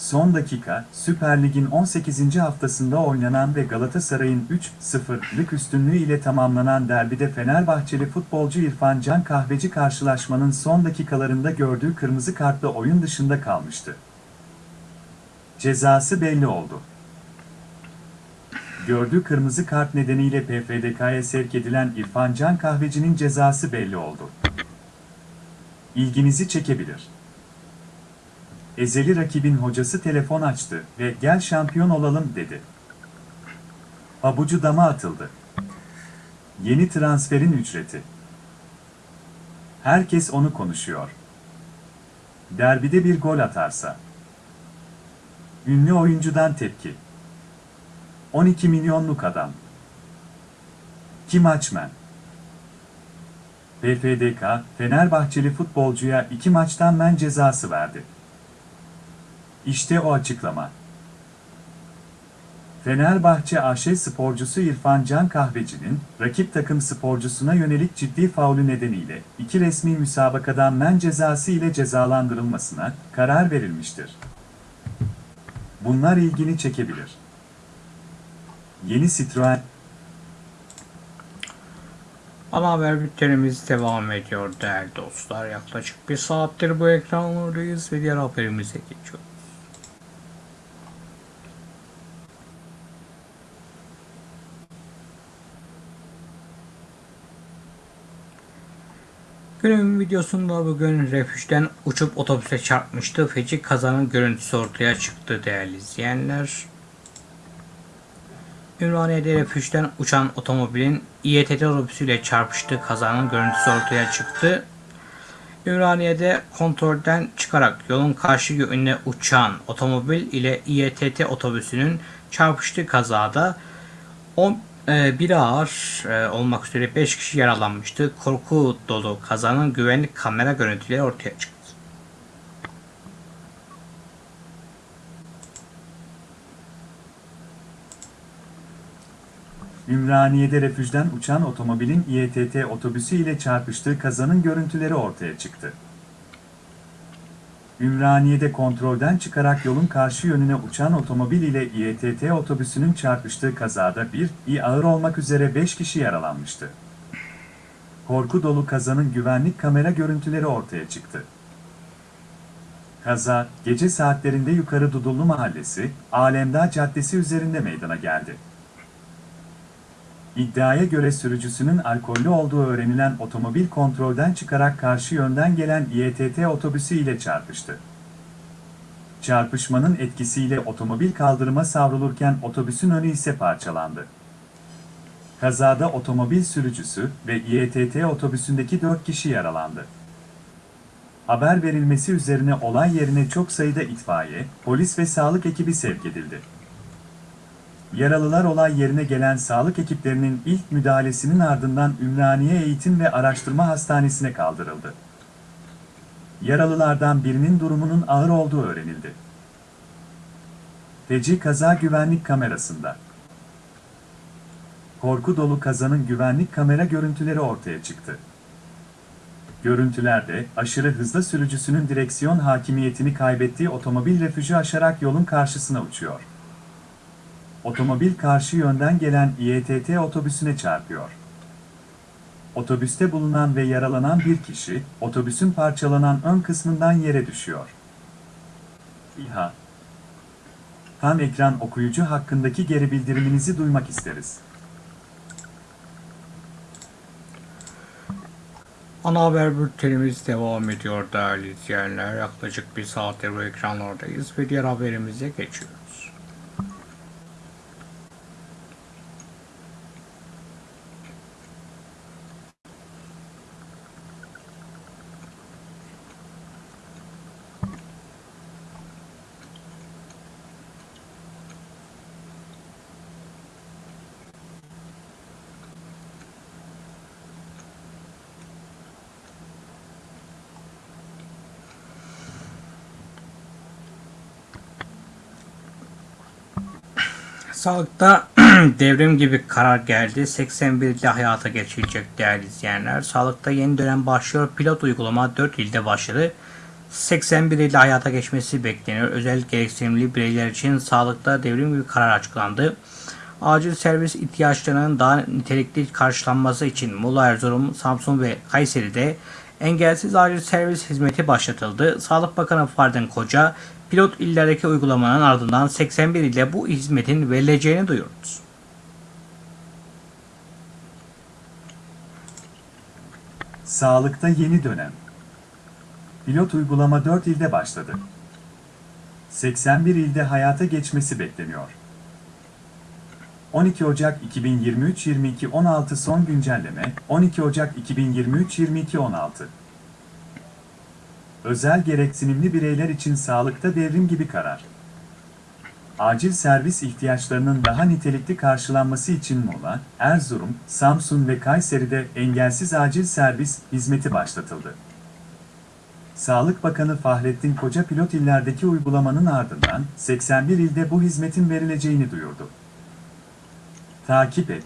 Son dakika, Süper Lig'in 18. haftasında oynanan ve Galatasaray'ın 3-0'lık üstünlüğü ile tamamlanan derbide Fenerbahçeli futbolcu İrfan Can Kahveci karşılaşmanın son dakikalarında gördüğü kırmızı kartla oyun dışında kalmıştı. Cezası belli oldu. Gördüğü kırmızı kart nedeniyle PFDK'ya sevk edilen İrfan Can Kahveci'nin cezası belli oldu. İlginizi çekebilir. Ezeli rakibin hocası telefon açtı ve gel şampiyon olalım dedi. Pabucu dama atıldı. Yeni transferin ücreti. Herkes onu konuşuyor. Derbide bir gol atarsa. Ünlü oyuncudan tepki. 12 milyonluk adam. Kim açmen? PFDK, Fenerbahçeli futbolcuya iki maçtan men cezası verdi. İşte o açıklama. Fenerbahçe AŞ sporcusu İrfan Can Kahveci'nin, rakip takım sporcusuna yönelik ciddi faulü nedeniyle iki resmi müsabakadan men cezası ile cezalandırılmasına karar verilmiştir. Bunlar ilgini çekebilir. Yeni Citroen Ana haber bültenimiz devam ediyor değerli dostlar. Yaklaşık bir saattir bu ekranlardayız ve diğer haberimize geçiyoruz. Günün videosunda bugün refüjden uçup otobüse çarpmıştı. Feci kazanın görüntüsü ortaya çıktı değerli izleyenler. Ümraniye'de refüjden uçan otomobilin İETT otobüsüyle çarpıştığı kazanın görüntüsü ortaya çıktı. Ümraniye'de kontrolden çıkarak yolun karşı yönüne uçan otomobil ile İETT otobüsünün çarpıştığı kazada 10 e, biri ağır e, olmak üzere 5 kişi yaralanmıştı. Korku dolu kazanın güvenlik kamera görüntüleri ortaya çıktı. Ümraniye'de refüjden uçan otomobilin İETT otobüsü ile çarpıştığı kazanın görüntüleri ortaya çıktı. Ümraniye'de kontrolden çıkarak yolun karşı yönüne uçan otomobil ile İETT otobüsünün çarpıştığı kazada bir, iyi ağır olmak üzere 5 kişi yaralanmıştı. Korku dolu kazanın güvenlik kamera görüntüleri ortaya çıktı. Kaza, gece saatlerinde Yukarı Dudullu Mahallesi, Alemdağ Caddesi üzerinde meydana geldi. İddiaya göre sürücüsünün alkollü olduğu öğrenilen otomobil kontrolden çıkarak karşı yönden gelen İETT otobüsü ile çarpıştı. Çarpışmanın etkisiyle otomobil kaldırıma savrulurken otobüsün önü ise parçalandı. Kazada otomobil sürücüsü ve İETT otobüsündeki 4 kişi yaralandı. Haber verilmesi üzerine olay yerine çok sayıda itfaiye, polis ve sağlık ekibi sevk edildi. Yaralılar olay yerine gelen sağlık ekiplerinin ilk müdahalesinin ardından Ümraniye Eğitim ve Araştırma Hastanesi'ne kaldırıldı. Yaralılardan birinin durumunun ağır olduğu öğrenildi. Feci kaza güvenlik kamerasında. Korku dolu kazanın güvenlik kamera görüntüleri ortaya çıktı. Görüntülerde aşırı hızlı sürücüsünün direksiyon hakimiyetini kaybettiği otomobil refüjü aşarak yolun karşısına uçuyor. Otomobil karşı yönden gelen İETT otobüsüne çarpıyor. Otobüste bulunan ve yaralanan bir kişi, otobüsün parçalanan ön kısmından yere düşüyor. İHA Ham ekran okuyucu hakkındaki geri bildiriminizi duymak isteriz. Ana haber bültenimiz devam ediyor değerli izleyenler. Yaklaşık bir saattir bu ekranlardayız ve diğer haberimize geçiyoruz. Sağlıkta <clears throat> devrim gibi karar geldi. 81 ilde hayata geçirecek değerli izleyenler. Sağlıkta yeni dönem başlıyor. Pilot uygulama 4 ilde başladı. 81 ilde hayata geçmesi bekleniyor. Özel gereksinimli bireyler için sağlıkta devrim gibi karar açıklandı. Acil servis ihtiyaçlarının daha nitelikli karşılanması için Muğla, Erzurum, Samsun ve Kayseri'de engelsiz acil servis hizmeti başlatıldı. Sağlık Bakanı Fardın Koca, pilot illerdeki uygulamanın ardından 81 ilde bu hizmetin verileceğini duyurdu. Sağlıkta yeni dönem. Pilot uygulama 4 ilde başladı. 81 ilde hayata geçmesi bekleniyor. 12 Ocak 2023-22-16 son güncelleme, 12 Ocak 2023-22-16 Özel gereksinimli bireyler için sağlıkta devrim gibi karar. Acil servis ihtiyaçlarının daha nitelikli karşılanması için Muğla, Erzurum, Samsun ve Kayseri'de engelsiz acil servis hizmeti başlatıldı. Sağlık Bakanı Fahrettin Koca pilot illerdeki uygulamanın ardından 81 ilde bu hizmetin verileceğini duyurdu. Takip et.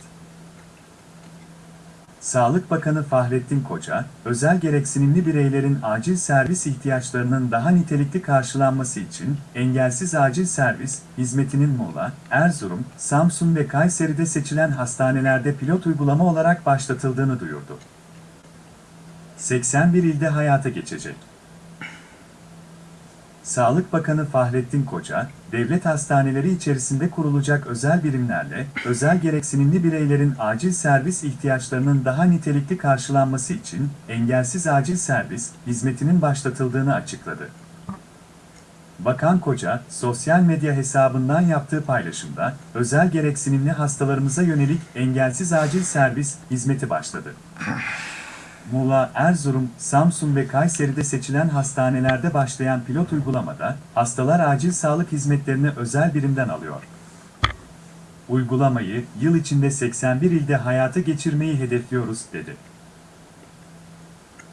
Sağlık Bakanı Fahrettin Koca, özel gereksinimli bireylerin acil servis ihtiyaçlarının daha nitelikli karşılanması için engelsiz acil servis hizmetinin Muğla, Erzurum, Samsun ve Kayseri'de seçilen hastanelerde pilot uygulama olarak başlatıldığını duyurdu. 81 ilde hayata geçecek. Sağlık Bakanı Fahrettin Koca, devlet hastaneleri içerisinde kurulacak özel birimlerle, özel gereksinimli bireylerin acil servis ihtiyaçlarının daha nitelikli karşılanması için engelsiz acil servis hizmetinin başlatıldığını açıkladı. Bakan Koca, sosyal medya hesabından yaptığı paylaşımda, özel gereksinimli hastalarımıza yönelik engelsiz acil servis hizmeti başladı. Muğla, Erzurum, Samsun ve Kayseri'de seçilen hastanelerde başlayan pilot uygulamada, hastalar acil sağlık hizmetlerini özel birimden alıyor. Uygulamayı, yıl içinde 81 ilde hayata geçirmeyi hedefliyoruz, dedi.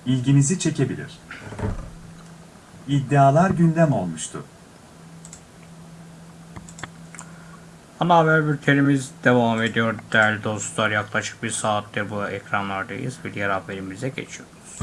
İlginizi çekebilir. İddialar gündem olmuştu. Ana haber bültenimiz devam ediyor değerli dostlar. Yaklaşık bir saattir bu ekranlardayız ve diğer haberimize geçiyoruz.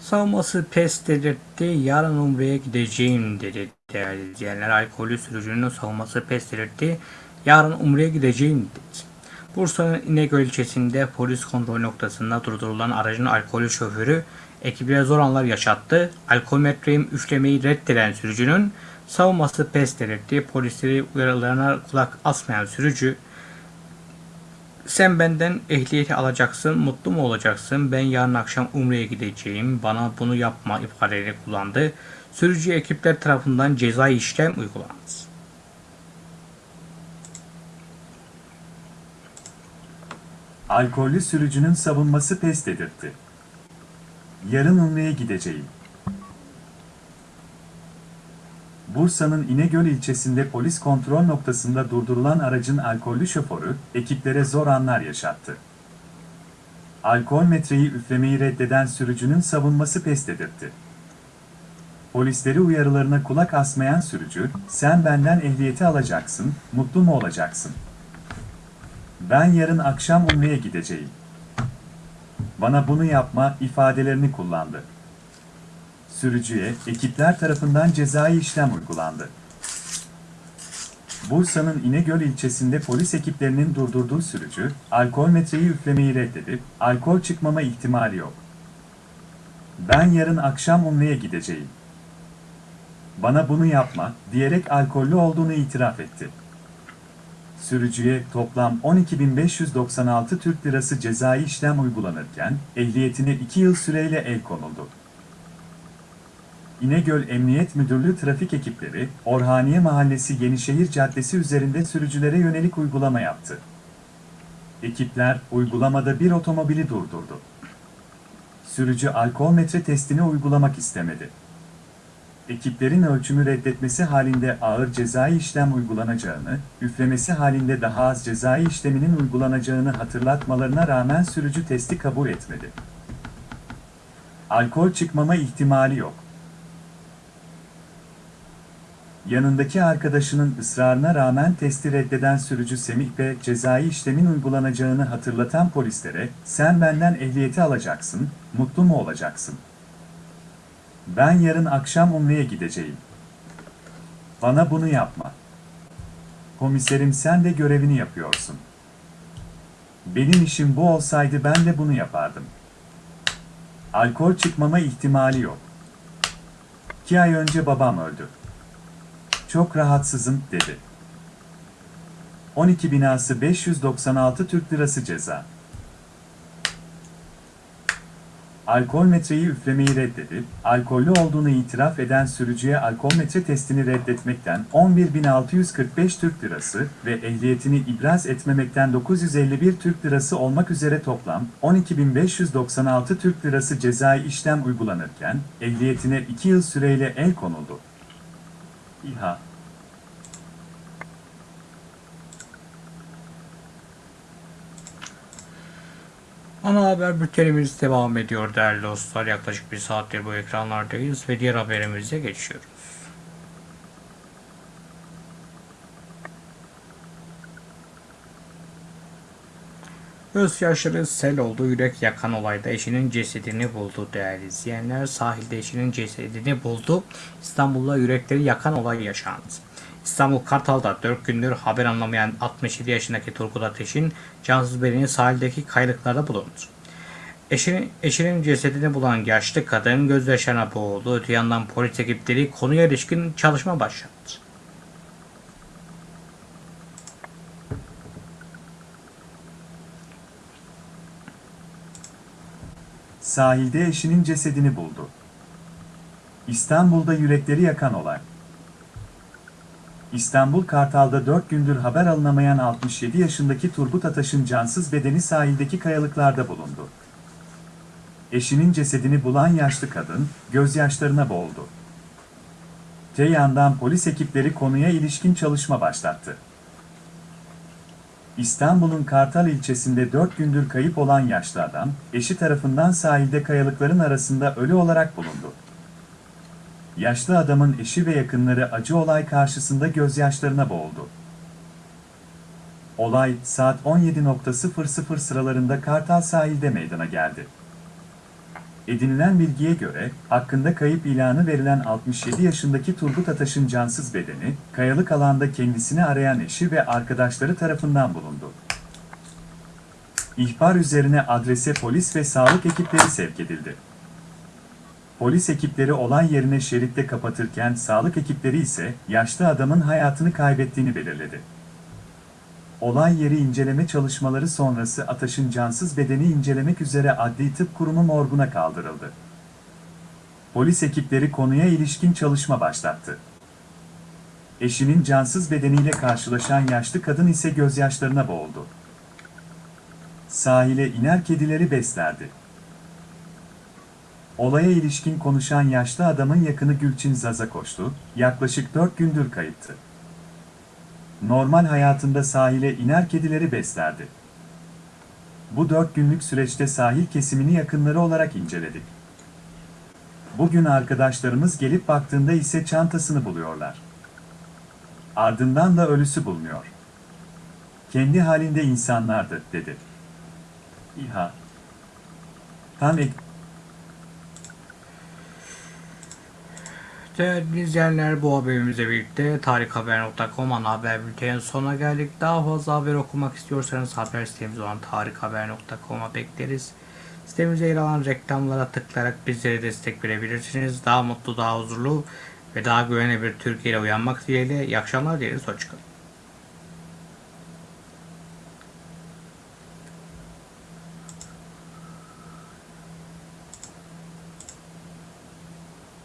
Savunması pes dedirtti. Yarın Umre'ye gideceğim dedi değerli izleyenler. Alkolü sürücünün savunması pes dedirtti. Yarın Umre'ye gideceğim dedi. Bursa'nın İnegöl ilçesinde polis kontrol noktasında durdurulan aracın alkolü şoförü ekibe zor anlar yaşattı. Alkolmetreyi üflemeyi reddeden sürücünün savunması pes dedirtti. Polisleri uyarılarına kulak asmayan sürücü sen benden ehliyeti alacaksın, mutlu mu olacaksın? Ben yarın akşam Umre'ye gideceğim. Bana bunu yapma ifadelerini kullandı. Sürücü ekipler tarafından cezai işlem uygulandı. Alkollü sürücünün savunması pes dedirtti. Yarın Umre'ye gideceğim. Bursa'nın İnegöl ilçesinde polis kontrol noktasında durdurulan aracın alkollü şoförü, ekiplere zor anlar yaşattı. Alkol metreyi üflemeyi reddeden sürücünün savunması pes dedirtti. Polisleri uyarılarına kulak asmayan sürücü, sen benden ehliyeti alacaksın, mutlu mu olacaksın? Ben yarın akşam Umre'ye gideceğim. Bana bunu yapma ifadelerini kullandı. Sürücüye ekipler tarafından cezai işlem uygulandı. Bursa'nın İnegöl ilçesinde polis ekiplerinin durdurduğu sürücü, alkol metreyi üflemeyi reddedip, alkol çıkmama ihtimali yok. Ben yarın akşam Umre'ye gideceğim. Bana bunu yapma, diyerek alkollü olduğunu itiraf etti. Sürücüye toplam 12.596 Türk Lirası cezai işlem uygulanırken, ehliyetine 2 yıl süreyle el konuldu. İnegöl Emniyet Müdürlüğü trafik ekipleri, Orhaniye Mahallesi Yenişehir Caddesi üzerinde sürücülere yönelik uygulama yaptı. Ekipler, uygulamada bir otomobili durdurdu. Sürücü alkol metre testini uygulamak istemedi. Ekiplerin ölçümü reddetmesi halinde ağır cezai işlem uygulanacağını, üflemesi halinde daha az cezai işleminin uygulanacağını hatırlatmalarına rağmen sürücü testi kabul etmedi. Alkol çıkmama ihtimali yok. Yanındaki arkadaşının ısrarına rağmen testi reddeden sürücü Semih Bey cezai işlemin uygulanacağını hatırlatan polislere sen benden ehliyeti alacaksın, mutlu mu olacaksın? Ben yarın akşam Umre'ye gideceğim. Bana bunu yapma. Komiserim sen de görevini yapıyorsun. Benim işim bu olsaydı ben de bunu yapardım. Alkol çıkmama ihtimali yok. İki ay önce babam öldü. Çok rahatsızım, dedi. 12 binası 596 Türk Lirası ceza. Alkol metreyi üflemeyi reddedip, alkollü olduğunu itiraf eden sürücüye alkol metre testini reddetmekten 11.645 Türk Lirası ve ehliyetini ibraz etmemekten 951 Türk Lirası olmak üzere toplam 12.596 Türk Lirası cezai işlem uygulanırken, ehliyetine 2 yıl süreyle el konuldu. İHA Ana haber bültenimiz devam ediyor değerli dostlar. Yaklaşık bir saattir bu ekranlardayız ve diğer haberimize geçiyoruz. Gözyaşları sel oldu, yürek yakan olayda eşinin cesedini buldu değerli izleyenler. Sahilde eşinin cesedini buldu. İstanbul'da yürekleri yakan olay yaşandı. İstanbul Kartal'da 4 gündür haber anlamayan 67 yaşındaki Turgut Ateş'in cansız bedeni sahildeki kayalıklarda bulundu. Eşinin, eşinin cesedini bulan yaşlı kadın gözyaşlarına boğuldu. Öte yandan polis ekipleri konuya ilişkin çalışma başlattı. Sahilde eşinin cesedini buldu. İstanbul'da yürekleri yakan olay. İstanbul Kartal'da 4 gündür haber alınamayan 67 yaşındaki Turgut Ataş'ın cansız bedeni sahildeki kayalıklarda bulundu. Eşinin cesedini bulan yaşlı kadın, gözyaşlarına boğuldu. Te yandan polis ekipleri konuya ilişkin çalışma başlattı. İstanbul'un Kartal ilçesinde 4 gündür kayıp olan yaşlı adam, eşi tarafından sahilde kayalıkların arasında ölü olarak bulundu. Yaşlı adamın eşi ve yakınları acı olay karşısında gözyaşlarına boğuldu. Olay saat 17.00 sıralarında Kartal sahilde meydana geldi. Edinilen bilgiye göre, hakkında kayıp ilanı verilen 67 yaşındaki Turgut Ataş'ın cansız bedeni, kayalık alanda kendisini arayan eşi ve arkadaşları tarafından bulundu. İhbar üzerine adrese polis ve sağlık ekipleri sevk edildi. Polis ekipleri olay yerine şeritte kapatırken sağlık ekipleri ise yaşlı adamın hayatını kaybettiğini belirledi. Olay yeri inceleme çalışmaları sonrası Ataş'ın cansız bedeni incelemek üzere Adli Tıp Kurumu morguna kaldırıldı. Polis ekipleri konuya ilişkin çalışma başlattı. Eşinin cansız bedeniyle karşılaşan yaşlı kadın ise gözyaşlarına boğuldu. Sahile iner kedileri beslerdi. Olaya ilişkin konuşan yaşlı adamın yakını Gülçin Zaza koştu, yaklaşık 4 gündür kayıptı normal hayatında sahile iner kedileri beslerdi. Bu dört günlük süreçte sahil kesimini yakınları olarak inceledik. Bugün arkadaşlarımız gelip baktığında ise çantasını buluyorlar. Ardından da ölüsü bulunuyor. Kendi halinde insanlardı, dedi. İHA. Tam ek Değerli izleyenler bu haberimizle birlikte tarikhaber.com ana haber bültenin sonuna geldik. Daha fazla haber okumak istiyorsanız haber sitemiz olan tarikhaber.com'a bekleriz. Sitemizde yer alan reklamlara tıklayarak bizlere destek verebilirsiniz. Daha mutlu, daha huzurlu ve daha güvenli bir Türkiye ile uyanmak dileğiyle iyi akşamlar dileriz. Hoşçakalın.